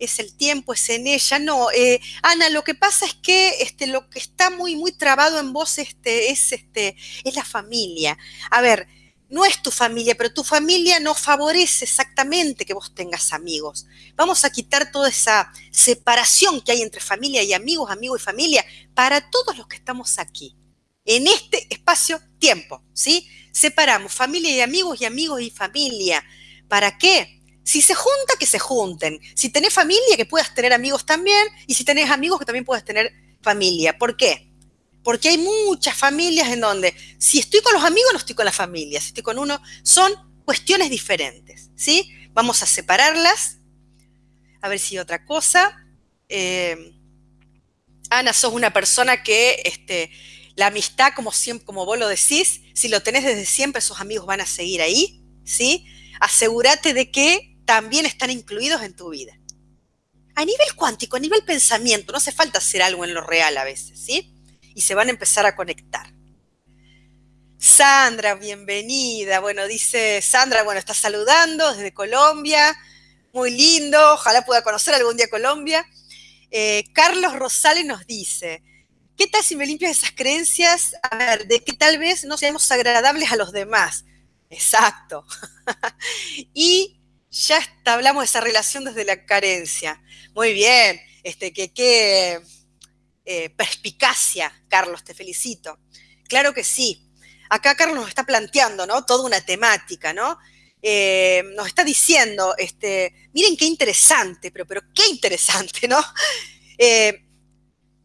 es el tiempo, es en ella. No, eh, Ana, lo que pasa es que este, lo que está muy, muy trabado en vos este, es, este, es la familia. A ver, no es tu familia, pero tu familia no favorece exactamente que vos tengas amigos. Vamos a quitar toda esa separación que hay entre familia y amigos, amigos y familia, para todos los que estamos aquí, en este espacio-tiempo, ¿sí? Separamos familia y amigos y amigos y familia. ¿Para qué? Si se junta, que se junten. Si tenés familia, que puedas tener amigos también. Y si tenés amigos, que también puedas tener familia. ¿Por qué? Porque hay muchas familias en donde si estoy con los amigos no estoy con la familia, si estoy con uno, son cuestiones diferentes, ¿sí? Vamos a separarlas. A ver si otra cosa. Eh, Ana, sos una persona que este, la amistad, como, como vos lo decís, si lo tenés desde siempre, esos amigos van a seguir ahí, ¿sí? Asegúrate de que también están incluidos en tu vida. A nivel cuántico, a nivel pensamiento, no hace falta hacer algo en lo real a veces, ¿sí? Y se van a empezar a conectar. Sandra, bienvenida. Bueno, dice Sandra, bueno, está saludando desde Colombia. Muy lindo, ojalá pueda conocer algún día Colombia. Eh, Carlos Rosales nos dice, ¿qué tal si me limpias esas creencias? A ver, de que tal vez no seamos agradables a los demás. Exacto. y ya hablamos de esa relación desde la carencia. Muy bien, este, que, que eh, perspicacia, Carlos, te felicito. Claro que sí. Acá Carlos nos está planteando, ¿no? Toda una temática, ¿no? Eh, nos está diciendo, este, miren qué interesante, pero, pero qué interesante, ¿no? Eh,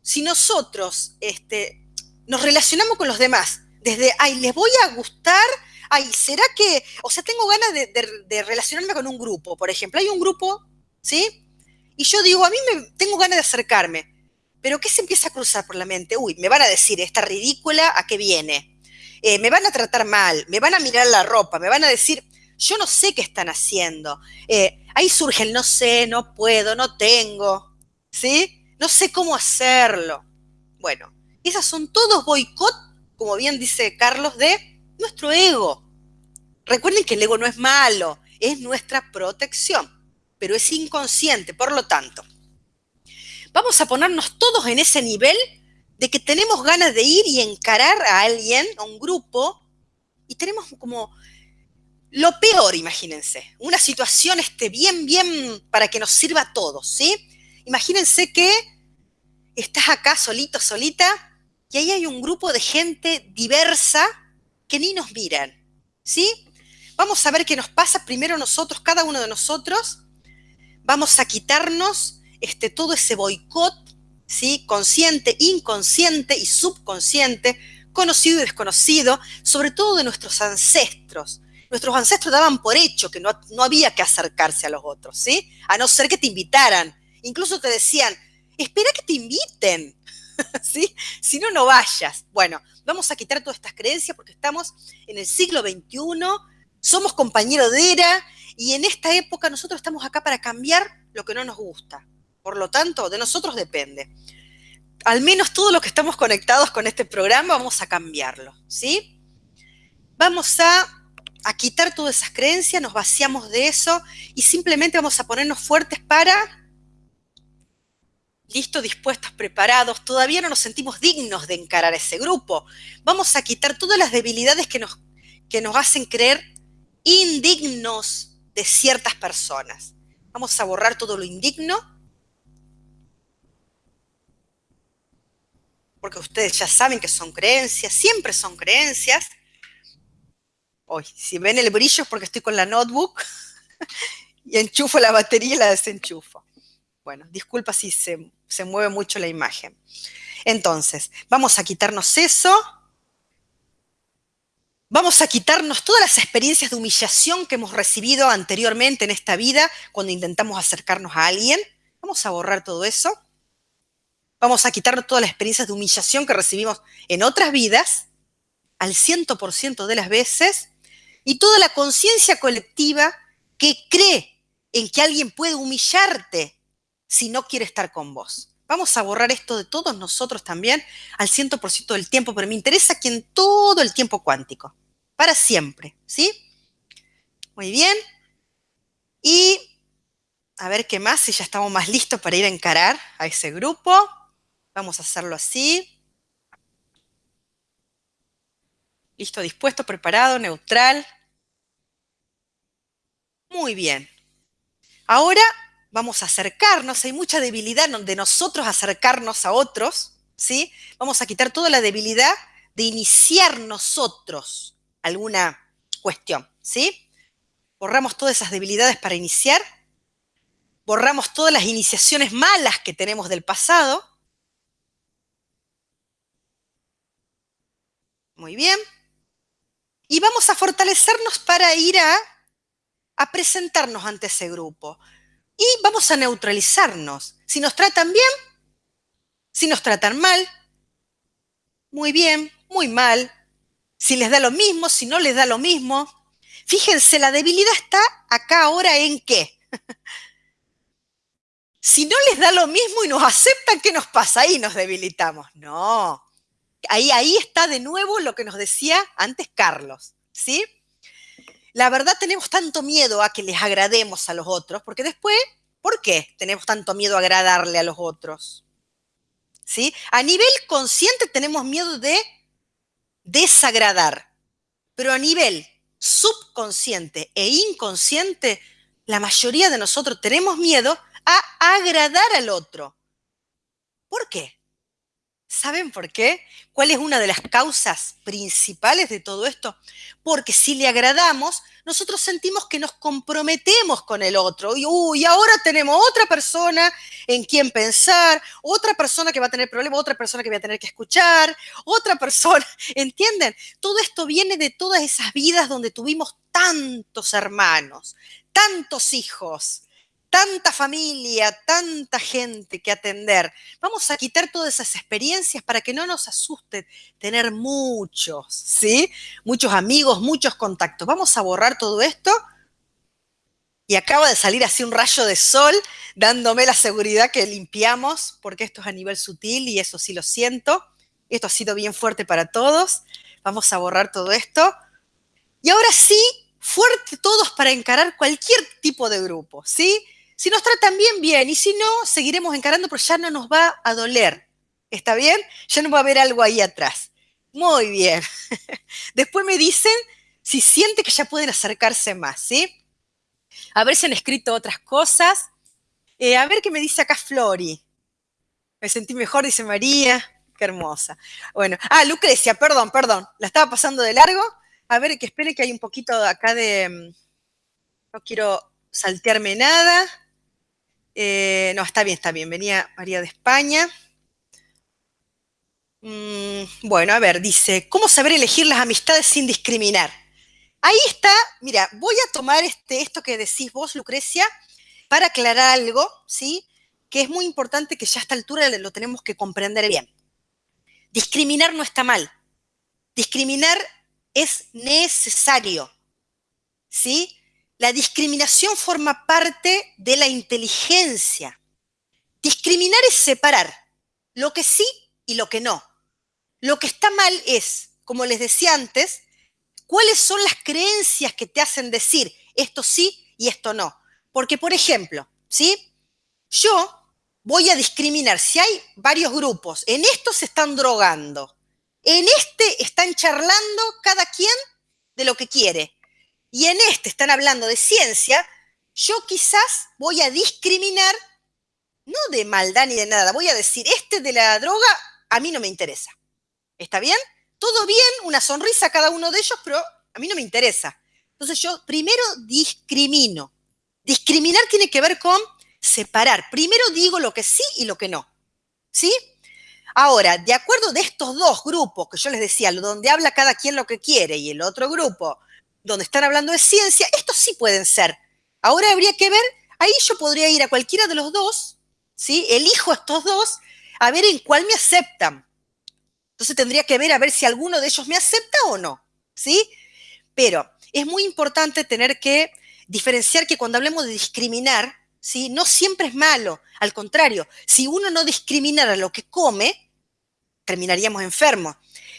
si nosotros este, nos relacionamos con los demás desde, ay, les voy a gustar, ay, ¿será que, o sea, tengo ganas de, de relacionarme con un grupo, por ejemplo, hay un grupo, ¿sí? Y yo digo, a mí me, tengo ganas de acercarme. Pero ¿qué se empieza a cruzar por la mente? Uy, me van a decir, esta ridícula, ¿a qué viene? Eh, me van a tratar mal, me van a mirar la ropa, me van a decir, yo no sé qué están haciendo. Eh, ahí surge el no sé, no puedo, no tengo, ¿sí? No sé cómo hacerlo. Bueno, esas son todos boicot, como bien dice Carlos, de nuestro ego. Recuerden que el ego no es malo, es nuestra protección, pero es inconsciente, por lo tanto, vamos a ponernos todos en ese nivel de que tenemos ganas de ir y encarar a alguien, a un grupo, y tenemos como lo peor, imagínense, una situación este, bien, bien para que nos sirva a todos, ¿sí? Imagínense que estás acá solito, solita, y ahí hay un grupo de gente diversa que ni nos miran, ¿sí? Vamos a ver qué nos pasa primero nosotros, cada uno de nosotros, vamos a quitarnos este, todo ese boicot, ¿sí? consciente, inconsciente y subconsciente, conocido y desconocido, sobre todo de nuestros ancestros. Nuestros ancestros daban por hecho que no, no había que acercarse a los otros, ¿sí? A no ser que te invitaran. Incluso te decían, espera que te inviten, ¿sí? Si no, no vayas. Bueno, vamos a quitar todas estas creencias porque estamos en el siglo XXI, somos compañeros de era y en esta época nosotros estamos acá para cambiar lo que no nos gusta. Por lo tanto, de nosotros depende. Al menos todo lo que estamos conectados con este programa vamos a cambiarlo, ¿sí? Vamos a, quitar todas esas creencias, nos vaciamos de eso y simplemente vamos a ponernos fuertes para listos, dispuestos, preparados, todavía no nos sentimos dignos de encarar ese grupo. Vamos a quitar todas las debilidades que nos, que nos hacen creer indignos de ciertas personas. Vamos a borrar todo lo indigno porque ustedes ya saben que son creencias, siempre son creencias. Hoy, si ven el brillo es porque estoy con la notebook y enchufo la batería y la desenchufo. Bueno, disculpa si se, se mueve mucho la imagen. Entonces, vamos a quitarnos eso. Vamos a quitarnos todas las experiencias de humillación que hemos recibido anteriormente en esta vida cuando intentamos acercarnos a alguien. Vamos a borrar todo eso. Vamos a quitarnos todas las experiencias de humillación que recibimos en otras vidas, al 100% de las veces, y toda la conciencia colectiva que cree en que alguien puede humillarte si no quiere estar con vos. Vamos a borrar esto de todos nosotros también al 100% del tiempo, pero me interesa que en todo el tiempo cuántico, para siempre, ¿sí? Muy bien. Y a ver qué más, si ya estamos más listos para ir a encarar a ese grupo. Vamos a hacerlo así. Listo, dispuesto, preparado, neutral. Muy bien. Ahora vamos a acercarnos, hay mucha debilidad de nosotros acercarnos a otros, ¿sí? Vamos a quitar toda la debilidad de iniciar nosotros alguna cuestión, ¿sí? Borramos todas esas debilidades para iniciar, borramos todas las iniciaciones malas que tenemos del pasado. Muy bien. Y vamos a fortalecernos para ir a presentarnos ante ese grupo. Y vamos a neutralizarnos. Si nos tratan bien, si nos tratan mal, muy bien, muy mal. Si les da lo mismo, si no les da lo mismo. Fíjense, la debilidad está acá ahora en qué. si no les da lo mismo y nos aceptan, ¿qué nos pasa? Ahí nos debilitamos. No. Ahí, ahí está de nuevo lo que nos decía antes Carlos. ¿Sí? la verdad tenemos tanto miedo a que les agrademos a los otros, porque después, ¿por qué tenemos tanto miedo a agradarle a los otros? ¿Sí? A nivel consciente tenemos miedo de desagradar, pero a nivel subconsciente e inconsciente, la mayoría de nosotros tenemos miedo a agradar al otro. ¿Por qué? ¿Saben por qué? ¿Cuál es una de las causas principales de todo esto? Porque si le agradamos, nosotros sentimos que nos comprometemos con el otro. Y ahora tenemos otra persona en quien pensar, otra persona que va a tener problemas, otra persona que va a tener que escuchar, otra persona. ¿Entienden? Todo esto viene de todas esas vidas donde tuvimos tantos hermanos, tantos hijos, tanta familia, tanta gente que atender. Vamos a quitar todas esas experiencias para que no nos asuste tener muchos, ¿sí? Muchos amigos, muchos contactos. Vamos a borrar todo esto. Y acaba de salir así un rayo de sol dándome la seguridad que limpiamos, porque esto es a nivel sutil y eso sí lo siento. Esto ha sido bien fuerte para todos. Vamos a borrar todo esto. Y ahora sí, fuerte todos para encarar cualquier tipo de grupo, ¿sí? Si nos tratan bien, bien, y si no, seguiremos encarando, pero ya no nos va a doler. ¿Está bien? Ya no va a haber algo ahí atrás. Muy bien. Después me dicen si siente que ya pueden acercarse más, ¿sí? A ver si han escrito otras cosas. Eh, a ver qué me dice acá Flori. Me sentí mejor, dice María. Qué hermosa. Bueno, ah, Lucrecia, perdón, perdón. La estaba pasando de largo. A ver, que espere que hay un poquito acá de... Mm, no quiero saltearme nada. Eh, no, está bien, está bien. Venía María de España. Mm, bueno, a ver, dice, ¿cómo saber elegir las amistades sin discriminar? Ahí está, mira, voy a tomar este, esto que decís vos, Lucrecia, para aclarar algo, ¿sí? Que es muy importante que ya a esta altura lo tenemos que comprender bien. Discriminar no está mal. Discriminar es necesario, ¿sí? La discriminación forma parte de la inteligencia. Discriminar es separar lo que sí y lo que no. Lo que está mal es, como les decía antes, cuáles son las creencias que te hacen decir esto sí y esto no. Porque, por ejemplo, ¿sí? Yo voy a discriminar si hay varios grupos, en estos se están drogando, en este están charlando cada quien de lo que quiere y en este están hablando de ciencia, yo quizás voy a discriminar, no de maldad ni de nada, voy a decir, este de la droga a mí no me interesa. ¿Está bien? Todo bien, una sonrisa a cada uno de ellos, pero a mí no me interesa. Entonces yo primero discrimino. Discriminar tiene que ver con separar. Primero digo lo que sí y lo que no. ¿Sí? Ahora, de acuerdo de estos dos grupos que yo les decía, donde habla cada quien lo que quiere y el otro grupo donde están hablando de ciencia, estos sí pueden ser. Ahora habría que ver, ahí yo podría ir a cualquiera de los dos, ¿sí? Elijo estos dos a ver en cuál me aceptan. Entonces tendría que ver a ver si alguno de ellos me acepta o no, ¿sí? Pero es muy importante tener que diferenciar que cuando hablemos de discriminar, ¿sí? No siempre es malo, al contrario, si uno no discriminara lo que come, terminaríamos enfermos.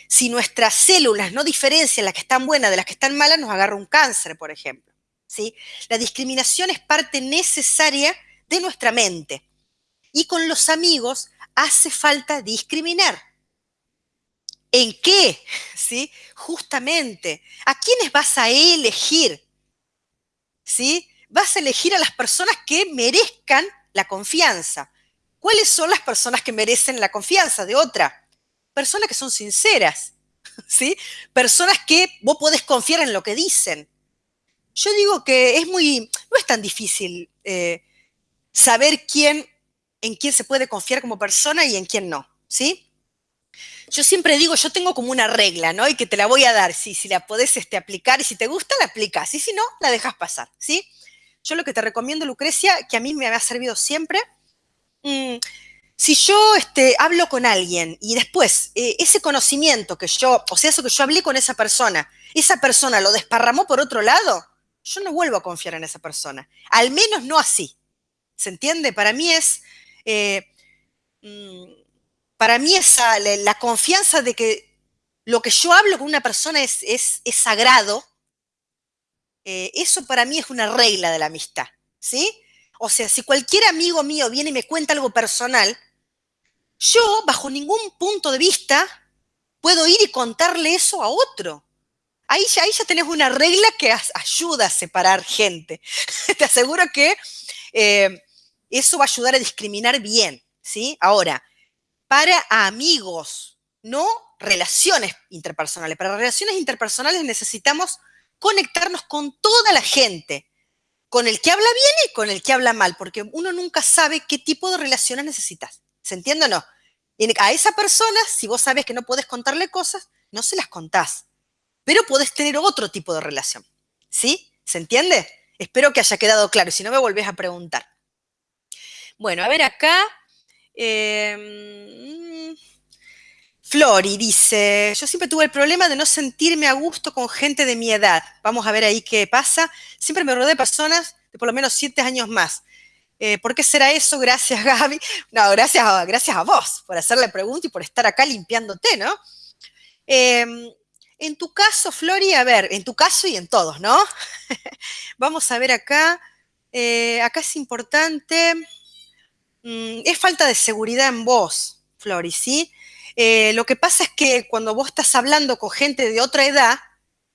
Si nuestras células no diferencian las que están buenas de las que están malas, nos agarra un cáncer, por ejemplo. ¿sí? La discriminación es parte necesaria de nuestra mente. Y con los amigos hace falta discriminar. ¿En qué? ¿Sí? Justamente, ¿a quiénes vas a elegir? ¿Sí? Vas a elegir a las personas que merezcan la confianza. ¿Cuáles son las personas que merecen la confianza de otra? Personas que son sinceras, ¿sí? Personas que vos podés confiar en lo que dicen. Yo digo que es muy, no es tan difícil eh, saber quién, en quién se puede confiar como persona y en quién no, ¿sí? Yo siempre digo, yo tengo como una regla, ¿no? Y que te la voy a dar, si, la podés este, aplicar y si te gusta, la aplicas, y si no, la dejas pasar, ¿sí? Yo lo que te recomiendo, Lucrecia, que a mí me ha servido siempre, mm, si yo este, hablo con alguien y después eh, ese conocimiento que yo, o sea, eso que yo hablé con esa persona, esa persona lo desparramó por otro lado, yo no vuelvo a confiar en esa persona. Al menos no así. ¿Se entiende? Para mí es, eh, mm, para mí esa, la, confianza de que lo que yo hablo con una persona es, sagrado, eh, eso para mí es una regla de la amistad. ¿Sí? O sea, si cualquier amigo mío viene y me cuenta algo personal, yo, bajo ningún punto de vista, puedo ir y contarle eso a otro. Ahí ya, ahí ya tenés una regla que ayuda a separar gente. Te aseguro que eh, eso va a ayudar a discriminar bien, ¿sí? Ahora, para amigos, no relaciones interpersonales. Para relaciones interpersonales necesitamos conectarnos con toda la gente, con el que habla bien y con el que habla mal, porque uno nunca sabe qué tipo de relaciones necesitas. ¿Se entiende o no? a esa persona, si vos sabes que no podés contarle cosas, no se las contás. Pero podés tener otro tipo de relación. ¿Sí? ¿Se entiende? Espero que haya quedado claro. Si no, me volvés a preguntar. Bueno, a ver acá. Em, Flori dice, yo siempre tuve el problema de no sentirme a gusto con gente de mi edad. Vamos a ver ahí qué pasa. Siempre me rodeé de personas de por lo menos siete años más. Eh, ¿Por qué será eso? Gracias, Gaby. No, gracias a, gracias a vos por hacerle la pregunta y por estar acá limpiándote, ¿no? Em, en tu caso, Flori, a ver, en tu caso y en todos, ¿no? Vamos a ver acá. Eh, acá es importante. Mm, es falta de seguridad en vos, Flori, ¿sí? Eh, lo que pasa es que cuando vos estás hablando con gente de otra edad,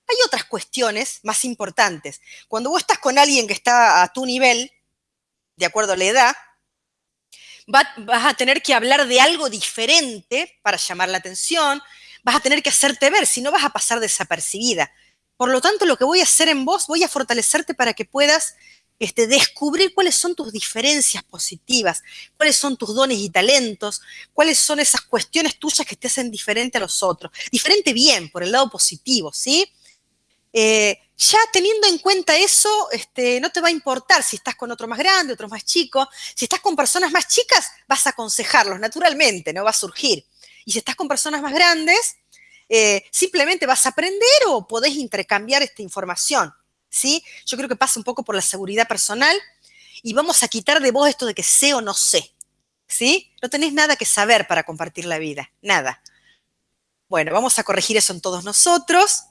hay otras cuestiones más importantes. Cuando vos estás con alguien que está a tu nivel, de acuerdo a la edad, vas a tener que hablar de algo diferente para llamar la atención, vas a tener que hacerte ver, si no vas a pasar desapercibida. Por lo tanto, lo que voy a hacer en vos, voy a fortalecerte para que puedas este, descubrir cuáles son tus diferencias positivas, cuáles son tus dones y talentos, cuáles son esas cuestiones tuyas que te hacen diferente a los otros. Diferente bien, por el lado positivo, ¿sí? Eh, ya teniendo en cuenta eso, este, no te va a importar si estás con otro más grande, otro más chico. Si estás con personas más chicas, vas a aconsejarlos naturalmente, no va a surgir. Y si estás con personas más grandes, eh, simplemente vas a aprender o podés intercambiar esta información. ¿sí? Yo creo que pasa un poco por la seguridad personal y vamos a quitar de vos esto de que sé o no sé. ¿sí? No tenés nada que saber para compartir la vida, nada. Bueno, vamos a corregir eso en todos nosotros.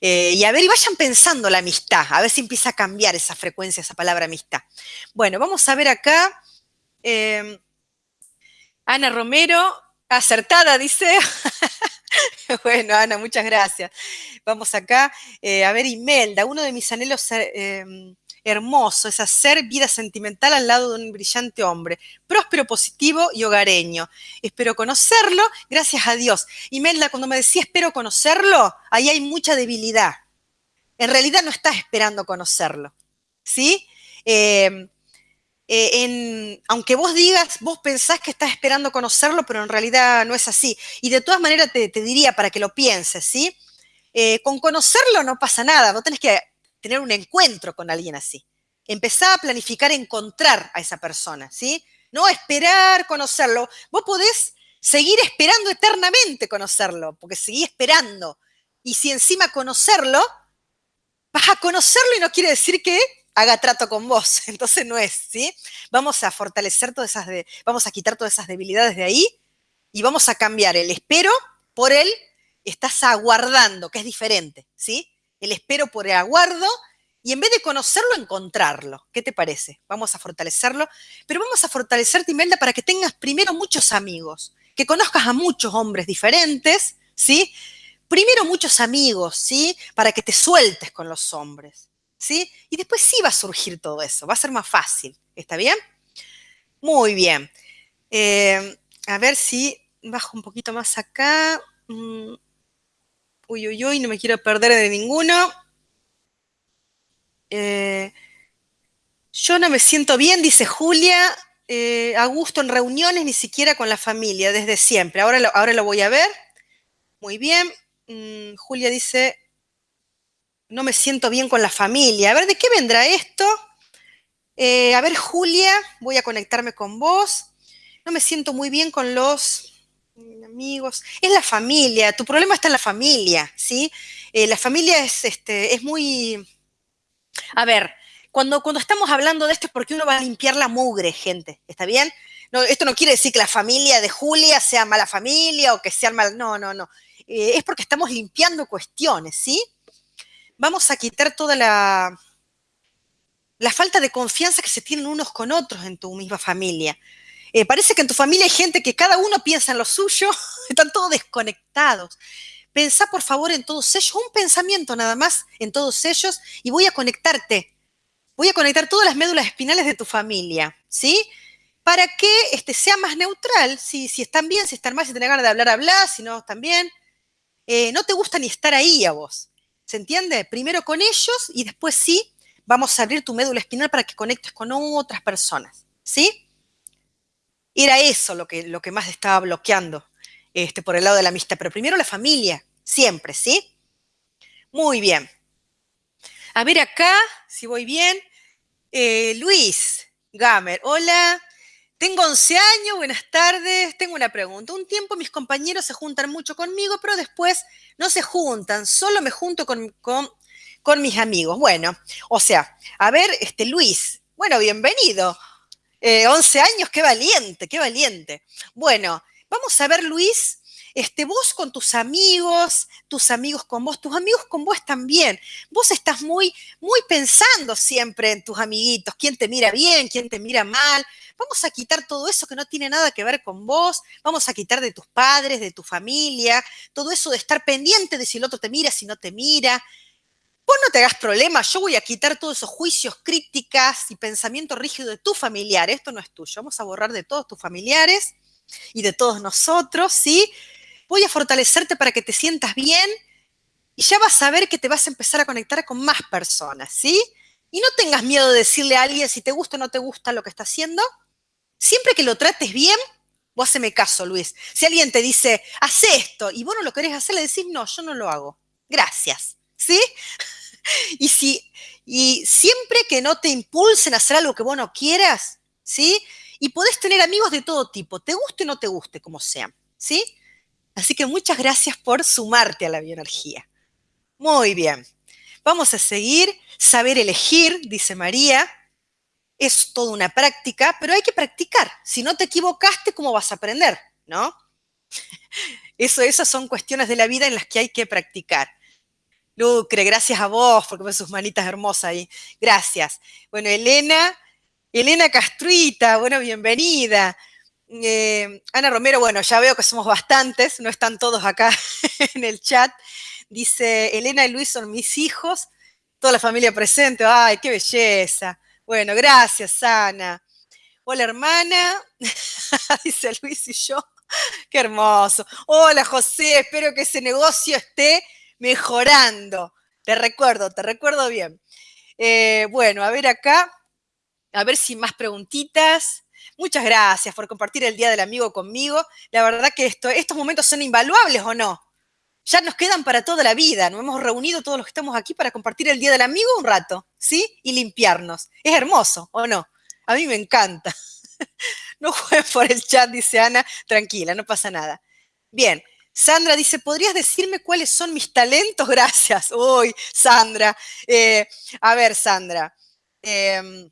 Eh, y a ver, y vayan pensando la amistad, a ver si empieza a cambiar esa frecuencia, esa palabra amistad. Bueno, vamos a ver acá. Em, Ana Romero, acertada, dice. bueno, Ana, muchas gracias. Vamos acá. Eh, a ver, Imelda, uno de mis anhelos em, hermoso es hacer vida sentimental al lado de un brillante hombre, próspero, positivo y hogareño. Espero conocerlo, gracias a Dios. Imelda, cuando me decía espero conocerlo, ahí hay mucha debilidad. En realidad no estás esperando conocerlo, ¿sí? Eh, eh, en, aunque vos digas, vos pensás que estás esperando conocerlo, pero en realidad no es así. Y de todas maneras te, diría para que lo pienses, ¿sí? Eh, con conocerlo no pasa nada, no tenés que tener un encuentro con alguien así. Empezá a planificar encontrar a esa persona, ¿sí? No esperar conocerlo. Vos podés seguir esperando eternamente conocerlo, porque seguí esperando. Y si encima conocerlo, vas a conocerlo y no quiere decir que haga trato con vos. Entonces no es, ¿sí? Vamos a fortalecer todas esas, de, vamos a quitar todas esas debilidades de ahí y vamos a cambiar el espero por el estás aguardando, que es diferente, ¿sí? El espero por el aguardo y en vez de conocerlo, encontrarlo. ¿Qué te parece? Vamos a fortalecerlo, pero vamos a fortalecerte, Imelda, para que tengas primero muchos amigos, que conozcas a muchos hombres diferentes, ¿sí? Primero muchos amigos, ¿sí? Para que te sueltes con los hombres. ¿Sí? Y después sí va a surgir todo eso, va a ser más fácil, ¿está bien? Muy bien. Eh, a ver si bajo un poquito más acá. Mm. Uy, uy, uy, no me quiero perder de ninguno. Eh, yo no me siento bien, dice Julia, eh, a gusto en reuniones, ni siquiera con la familia, desde siempre. Ahora lo, ahora lo voy a ver. Muy bien. Mm, Julia dice, no me siento bien con la familia. A ver, ¿de qué vendrá esto? Eh, a ver, Julia, voy a conectarme con vos. No me siento muy bien con los amigos. Es la familia, tu problema está en la familia, ¿sí? Eh, la familia es, este, es muy... A ver, cuando, cuando estamos hablando de esto es porque uno va a limpiar la mugre, gente, ¿está bien? No, esto no quiere decir que la familia de Julia sea mala familia o que sea mal... No, no, no. Eh, es porque estamos limpiando cuestiones, ¿sí? Vamos a quitar toda la, la falta de confianza que se tienen unos con otros en tu misma familia. Eh, parece que en tu familia hay gente que cada uno piensa en lo suyo, están todos desconectados. Pensá por favor en todos ellos, un pensamiento nada más en todos ellos y voy a conectarte. Voy a conectar todas las médulas espinales de tu familia, ¿sí? Para que este, sea más neutral, si, si están bien, si están mal, si tienen ganas de hablar, hablar, si no bien. Eh, no te gusta ni estar ahí a vos. ¿Se entiende? Primero con ellos y después sí vamos a abrir tu médula espinal para que conectes con otras personas. ¿Sí? Era eso lo que, lo que más estaba bloqueando este, por el lado de la amistad. Pero primero la familia, siempre, ¿sí? Muy bien. A ver acá, si voy bien. Eh, Luis Gamer, hola. Tengo 11 años, buenas tardes. Tengo una pregunta. Un tiempo mis compañeros se juntan mucho conmigo, pero después no se juntan, solo me junto con, con, mis amigos. Bueno, o sea, a ver, este Luis, bueno, bienvenido. 11 eh, años, qué valiente, qué valiente. Bueno, vamos a ver, Luis, este, vos con tus amigos, tus amigos con vos, tus amigos con vos también. Vos estás muy, muy pensando siempre en tus amiguitos, quién te mira bien, quién te mira mal. Vamos a quitar todo eso que no tiene nada que ver con vos, vamos a quitar de tus padres, de tu familia, todo eso de estar pendiente de si el otro te mira, si no te mira. Vos no te hagas problema, yo voy a quitar todos esos juicios, críticas y pensamientos rígidos de tu familiar. Esto no es tuyo. Vamos a borrar de todos tus familiares y de todos nosotros, ¿sí? Voy a fortalecerte para que te sientas bien y ya vas a ver que te vas a empezar a conectar con más personas, ¿sí? Y no tengas miedo de decirle a alguien si te gusta o no te gusta lo que está haciendo. Siempre que lo trates bien, vos haceme caso, Luis. Si alguien te dice, haz esto, y vos no lo querés hacer, le decís, no, yo no lo hago. Gracias, ¿sí? y, si, y siempre que no te impulsen a hacer algo que vos no quieras, ¿sí? Y podés tener amigos de todo tipo, te guste o no te guste, como sean, ¿sí? Así que muchas gracias por sumarte a la bioenergía. Muy bien. Vamos a seguir. Saber elegir, dice María. Es toda una práctica, pero hay que practicar. Si no te equivocaste, ¿cómo vas a aprender? ¿No? Eso, esas son cuestiones de la vida en las que hay que practicar. Lucre, gracias a vos, porque ves sus manitas hermosas ahí. Gracias. Bueno, Elena, Elena Castruita, bueno, bienvenida. Eh, Ana Romero, bueno, ya veo que somos bastantes, no están todos acá en el chat. Dice, Elena y Luis son mis hijos, toda la familia presente. Ay, qué belleza. Bueno, gracias, Ana. Hola, hermana. Dice Luis y yo. Qué hermoso. Hola, José. Espero que ese negocio esté mejorando. Te recuerdo, te recuerdo bien. Eh, bueno, a ver acá. A ver si más preguntitas. Muchas gracias por compartir el Día del Amigo conmigo. La verdad que esto, estos momentos son invaluables o no. Ya nos quedan para toda la vida. Nos hemos reunido todos los que estamos aquí para compartir el Día del Amigo un rato, ¿sí? Y limpiarnos. Es hermoso, ¿o no? A mí me encanta. No juegues por el chat, dice Ana. Tranquila, no pasa nada. Bien, Sandra dice, ¿podrías decirme cuáles son mis talentos? Gracias. Uy, Sandra. Eh, a ver, Sandra. Em,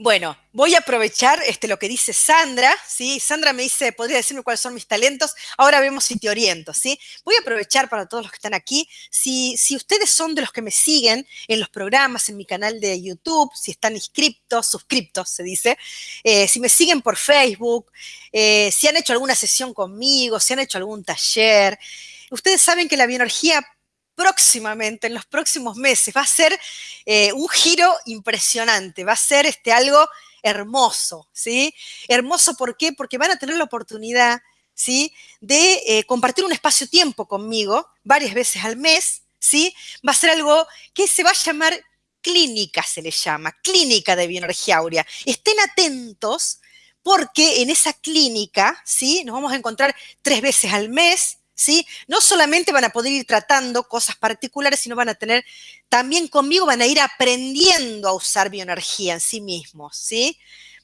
bueno, voy a aprovechar este, lo que dice Sandra, ¿sí? Sandra me dice, ¿podría decirme cuáles son mis talentos? Ahora vemos si te oriento, ¿sí? Voy a aprovechar para todos los que están aquí. Si, si ustedes son de los que me siguen en los programas, en mi canal de YouTube, si están inscriptos, suscriptos, se dice, eh, si me siguen por Facebook, eh, si han hecho alguna sesión conmigo, si han hecho algún taller, ustedes saben que la bioenergía próximamente, en los próximos meses. Va a ser eh, un giro impresionante, va a ser este, algo hermoso, ¿sí? Hermoso. Porque van a tener la oportunidad, ¿sí? De eh, compartir un espacio-tiempo conmigo varias veces al mes, ¿sí? Va a ser algo que se va a llamar clínica, se le llama, clínica de bioenergía áurea. Estén atentos porque en esa clínica, ¿sí? Nos vamos a encontrar tres veces al mes, ¿sí? No solamente van a poder ir tratando cosas particulares, sino van a tener, también conmigo van a ir aprendiendo a usar bioenergía en sí mismos, ¿sí?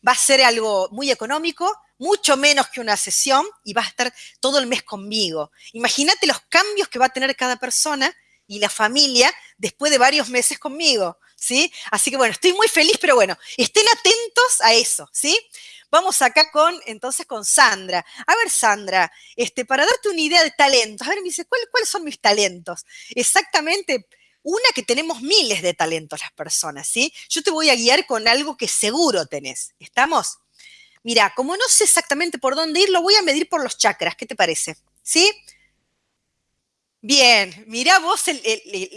Va a ser algo muy económico, mucho menos que una sesión y va a estar todo el mes conmigo. Imagínate los cambios que va a tener cada persona y la familia después de varios meses conmigo, ¿sí? Así que bueno, estoy muy feliz, pero bueno, estén atentos a eso, ¿sí? Vamos acá con, entonces, con Sandra. A ver, Sandra, este, para darte una idea de talentos, a ver, me dice, ¿cuáles son mis talentos? Exactamente, una que tenemos miles de talentos las personas, ¿sí? Yo te voy a guiar con algo que seguro tenés. ¿Estamos? Mira, como no sé exactamente por dónde ir, lo voy a medir por los chakras. ¿Qué te parece? ¿Sí? Bien, mira vos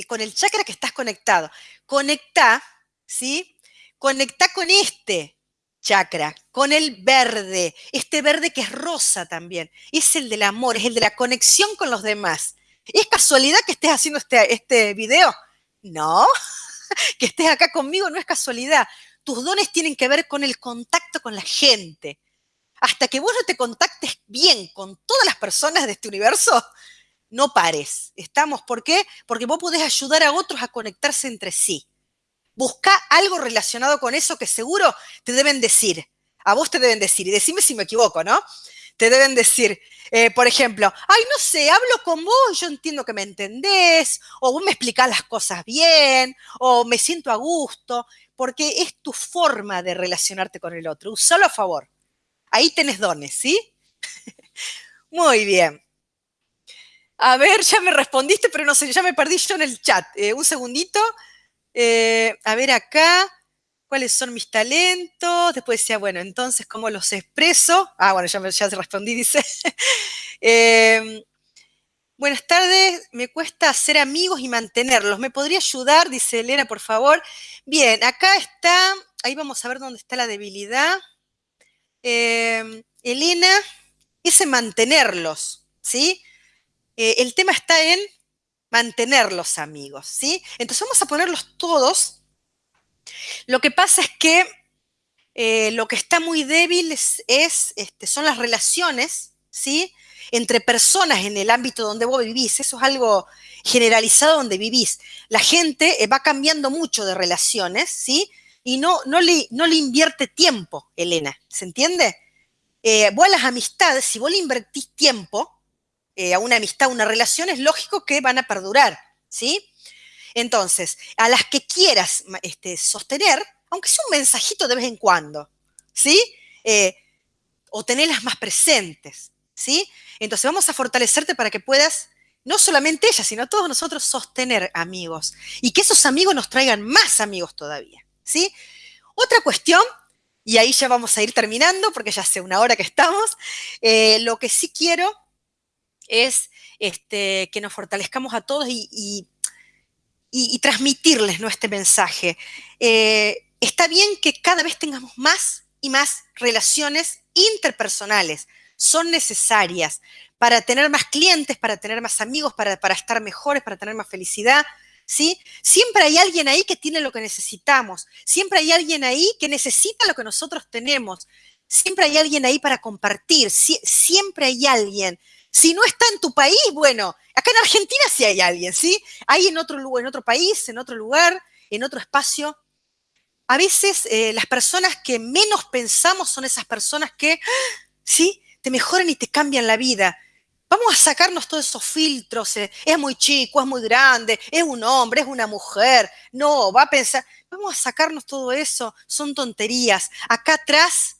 con el chakra que estás conectado. Conecta, ¿sí? Conecta con este, chakra, con el verde, este verde que es rosa también, es el del amor, es el de la conexión con los demás. ¿Es casualidad que estés haciendo este, este video? No, que estés acá conmigo no es casualidad. Tus dones tienen que ver con el contacto con la gente. Hasta que vos no te contactes bien con todas las personas de este universo, no pares. ¿Estamos? ¿Por qué? Porque vos podés ayudar a otros a conectarse entre sí. Busca algo relacionado con eso que seguro te deben decir. A vos te deben decir, y decime si me equivoco, ¿no? Te deben decir, eh, por ejemplo, ay, no sé, hablo con vos, yo entiendo que me entendés, o vos me explicás las cosas bien, o me siento a gusto, porque es tu forma de relacionarte con el otro. Usalo a favor. Ahí tenés dones, ¿sí? Muy bien. A ver, ya me respondiste, pero no sé, ya me perdí yo en el chat. Eh, un segundito. Eh, a ver acá, ¿cuáles son mis talentos? Después decía, bueno, entonces, ¿cómo los expreso? Ah, bueno, ya, ya respondí, dice. Em, buenas tardes, me cuesta hacer amigos y mantenerlos. ¿Me podría ayudar? Dice Elena, por favor. Bien, acá está, ahí vamos a ver dónde está la debilidad. Em, Elena, ese mantenerlos, ¿sí? Eh, el tema está en mantener los amigos, ¿sí? Entonces vamos a ponerlos todos. Lo que pasa es que eh, lo que está muy débil es, este, son las relaciones, ¿sí? Entre personas en el ámbito donde vos vivís. Eso es algo generalizado donde vivís. La gente eh, va cambiando mucho de relaciones, ¿sí? Y no, no, le, no le invierte tiempo, Elena, ¿se entiende? Eh, vos a las amistades, si vos le invertís tiempo, eh, a una amistad, una relación, es lógico que van a perdurar, ¿sí? Entonces, a las que quieras este, sostener, aunque sea un mensajito de vez en cuando, ¿sí? Eh, o tenerlas más presentes, ¿sí? Entonces vamos a fortalecerte para que puedas, no solamente ella, sino todos nosotros sostener amigos y que esos amigos nos traigan más amigos todavía, ¿sí? Otra cuestión, y ahí ya vamos a ir terminando porque ya hace una hora que estamos, eh, lo que sí quiero es este, que nos fortalezcamos a todos y, transmitirles nuestro mensaje. Eh, está bien que cada vez tengamos más y más relaciones interpersonales. Son necesarias para tener más clientes, para tener más amigos, para, para estar mejores, para tener más felicidad. ¿sí? Siempre hay alguien ahí que tiene lo que necesitamos. Siempre hay alguien ahí que necesita lo que nosotros tenemos. Siempre hay alguien ahí para compartir. siempre hay alguien. Si no está en tu país, bueno, acá en Argentina sí hay alguien, ¿sí? Hay en otro, en otro país, en otro lugar, en otro espacio. A veces eh, las personas que menos pensamos son esas personas que, ¿sí? Te mejoran y te cambian la vida. Vamos a sacarnos todos esos filtros. Eh, es muy chico, es muy grande, es un hombre, es una mujer. No, va a pensar. Vamos a sacarnos todo eso. Son tonterías. Acá atrás,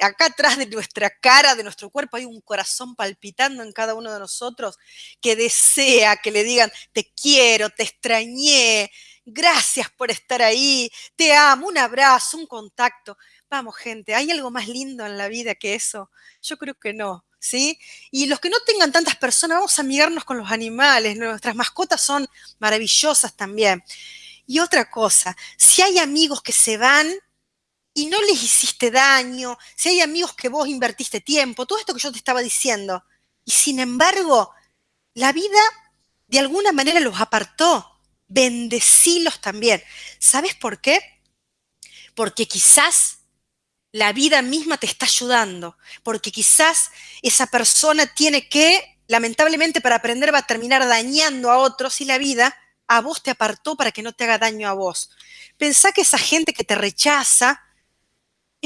acá atrás de nuestra cara, de nuestro cuerpo, hay un corazón palpitando en cada uno de nosotros que desea que le digan, te quiero, te extrañé, gracias por estar ahí, te amo, un abrazo, un contacto. Vamos, gente, ¿hay algo más lindo en la vida que eso? Yo creo que no. ¿sí? Y los que no tengan tantas personas, vamos a amigarnos con los animales, nuestras mascotas son maravillosas también. Y otra cosa, si hay amigos que se van y no les hiciste daño, si hay amigos que vos invertiste tiempo, todo esto que yo te estaba diciendo, y sin embargo, la vida de alguna manera los apartó, bendecílos también. ¿Sabes por qué? Porque quizás la vida misma te está ayudando, porque quizás esa persona tiene que, lamentablemente para aprender va a terminar dañando a otros y la vida a vos te apartó para que no te haga daño a vos. Pensá que esa gente que te rechaza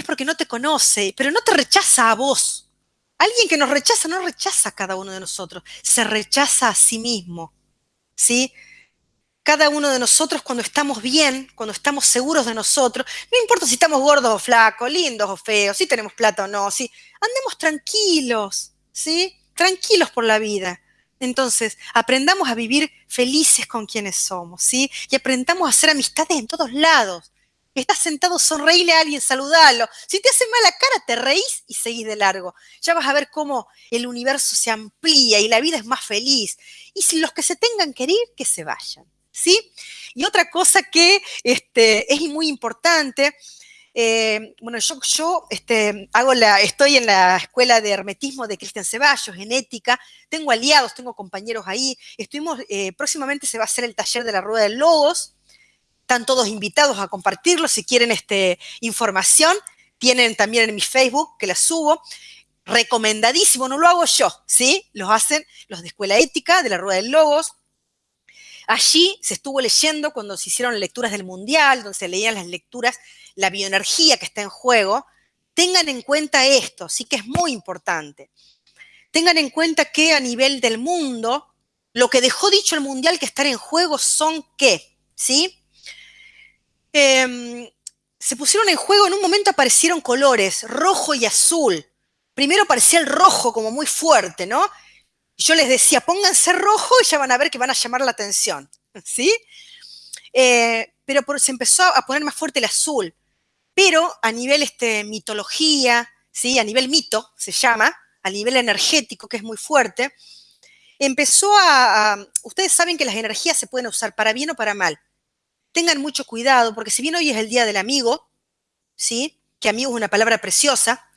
es porque no te conoce, pero no te rechaza a vos. Alguien que nos rechaza no rechaza a cada uno de nosotros, se rechaza a sí mismo. ¿Sí? cada uno de nosotros cuando estamos bien, cuando estamos seguros de nosotros, no importa si estamos gordos o flacos, lindos o feos, si tenemos plata o no, si andemos tranquilos, ¿sí? Tranquilos por la vida. Entonces, aprendamos a vivir felices con quienes somos, ¿sí? Y aprendamos a hacer amistades en todos lados. Estás sentado, sonreíle a alguien, saludalo. Si te hace mala cara, te reís y seguís de largo. Ya vas a ver cómo el universo se amplía y la vida es más feliz. Y si los que se tengan que ir, que se vayan. ¿sí? Y otra cosa que este, es muy importante, eh, bueno, yo, yo este, hago la, estoy en la escuela de hermetismo de Cristian Ceballos, en ética, tengo aliados, tengo compañeros ahí, estuvimos, eh, próximamente se va a hacer el taller de la rueda de logos, están todos invitados a compartirlo, si quieren este, información, tienen también en mi Facebook, que la subo, recomendadísimo, no lo hago yo, ¿sí? Los hacen los de Escuela Ética, de la Rueda de Logos, Allí se estuvo leyendo cuando se hicieron lecturas del Mundial, donde se leían las lecturas, la bioenergía que está en juego. Tengan en cuenta esto, sí que es muy importante. Tengan en cuenta que a nivel del mundo, lo que dejó dicho el Mundial que estar en juego son qué, ¿sí? Em, se pusieron en juego, en un momento aparecieron colores, rojo y azul. Primero parecía el rojo como muy fuerte, ¿no? yo les decía, pónganse rojo y ya van a ver que van a llamar la atención, ¿sí? Eh, pero se empezó a poner más fuerte el azul. Pero a nivel este, mitología, ¿sí? a nivel mito se llama, a nivel energético, que es muy fuerte, empezó a, a, Ustedes saben que las energías se pueden usar para bien o para mal. Tengan mucho cuidado, porque si bien hoy es el Día del Amigo, ¿sí? que amigo es una palabra preciosa,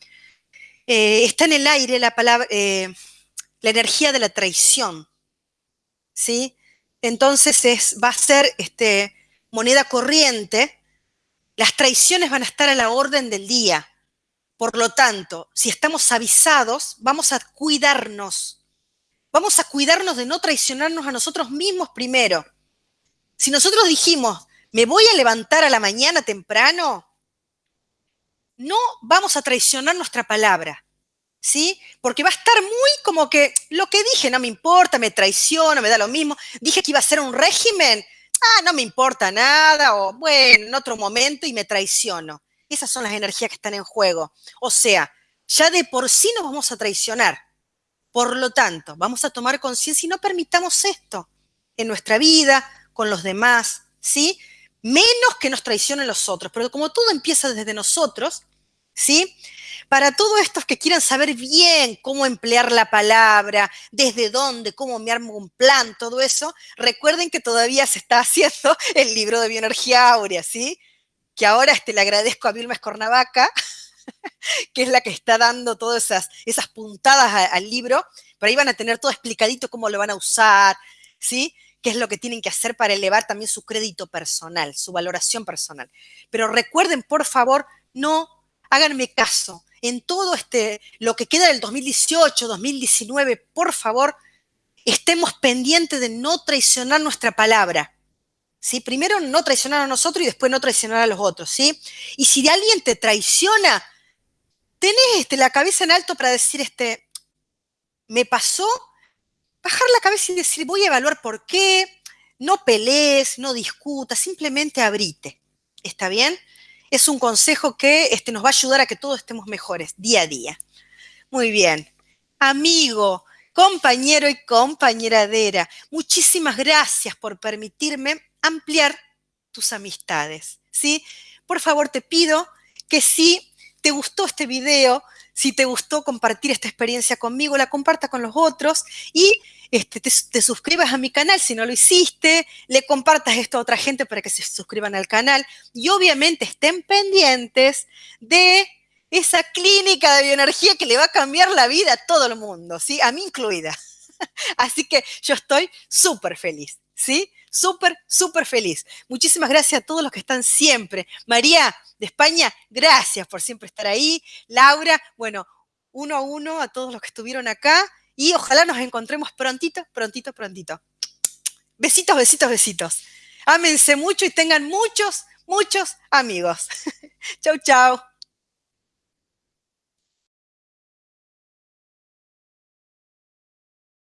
eh, está en el aire la palabra... Eh, la energía de la traición. ¿Sí? Entonces es, va a ser este, moneda corriente. Las traiciones van a estar a la orden del día. Por lo tanto, si estamos avisados, vamos a cuidarnos. Vamos a cuidarnos de no traicionarnos a nosotros mismos primero. Si nosotros dijimos, me voy a levantar a la mañana temprano, no vamos a traicionar nuestra palabra. ¿sí? Porque va a estar muy como que lo que dije no me importa, me traiciona, me da lo mismo. Dije que iba a ser un régimen, ah, no me importa nada, o bueno, en otro momento y me traiciono. Esas son las energías que están en juego. O sea, ya de por sí nos vamos a traicionar. Por lo tanto, vamos a tomar conciencia y no permitamos esto en nuestra vida, con los demás, ¿sí? Menos que nos traicionen los otros. Pero como todo empieza desde nosotros, ¿sí? Para todos estos que quieran saber bien cómo emplear la palabra, desde dónde, cómo me armo un plan, todo eso, recuerden que todavía se está haciendo el libro de bioenergía áurea, ¿sí? Que ahora este, le agradezco a Vilma Escornavaca, que es la que está dando todas esas, esas puntadas al libro, pero ahí van a tener todo explicadito cómo lo van a usar, ¿sí? Qué es lo que tienen que hacer para elevar también su crédito personal, su valoración personal. Pero recuerden, por favor, no háganme caso. En todo este, lo que queda del 2018, 2019, por favor, estemos pendientes de no traicionar nuestra palabra. ¿Sí? Primero no traicionar a nosotros y después no traicionar a los otros, ¿sí? Y si alguien te traiciona, tenés este, la cabeza en alto para decir, este, me pasó, bajar la cabeza y decir, voy a evaluar por qué, no pelees, no discutas, simplemente abrite. ¿Está bien? Es un consejo que este, nos va a ayudar a que todos estemos mejores día a día. Muy bien. Amigo, compañero y compañeradera, muchísimas gracias por permitirme ampliar tus amistades, ¿sí? Por favor, te pido que si te gustó este video, si te gustó compartir esta experiencia conmigo, la compartas con los otros y este, te, suscribas a mi canal si no lo hiciste, le compartas esto a otra gente para que se suscriban al canal y obviamente estén pendientes de esa clínica de bioenergía que le va a cambiar la vida a todo el mundo, ¿sí? A mí incluida. Así que yo estoy súper feliz, ¿sí? Súper, súper feliz. Muchísimas gracias a todos los que están siempre. María de España, gracias por siempre estar ahí. Laura, bueno, uno a uno a todos los que estuvieron acá y ojalá nos encontremos prontito, prontito, prontito. Besitos, besitos, besitos. Ámense mucho y tengan muchos, muchos amigos. chau, chau.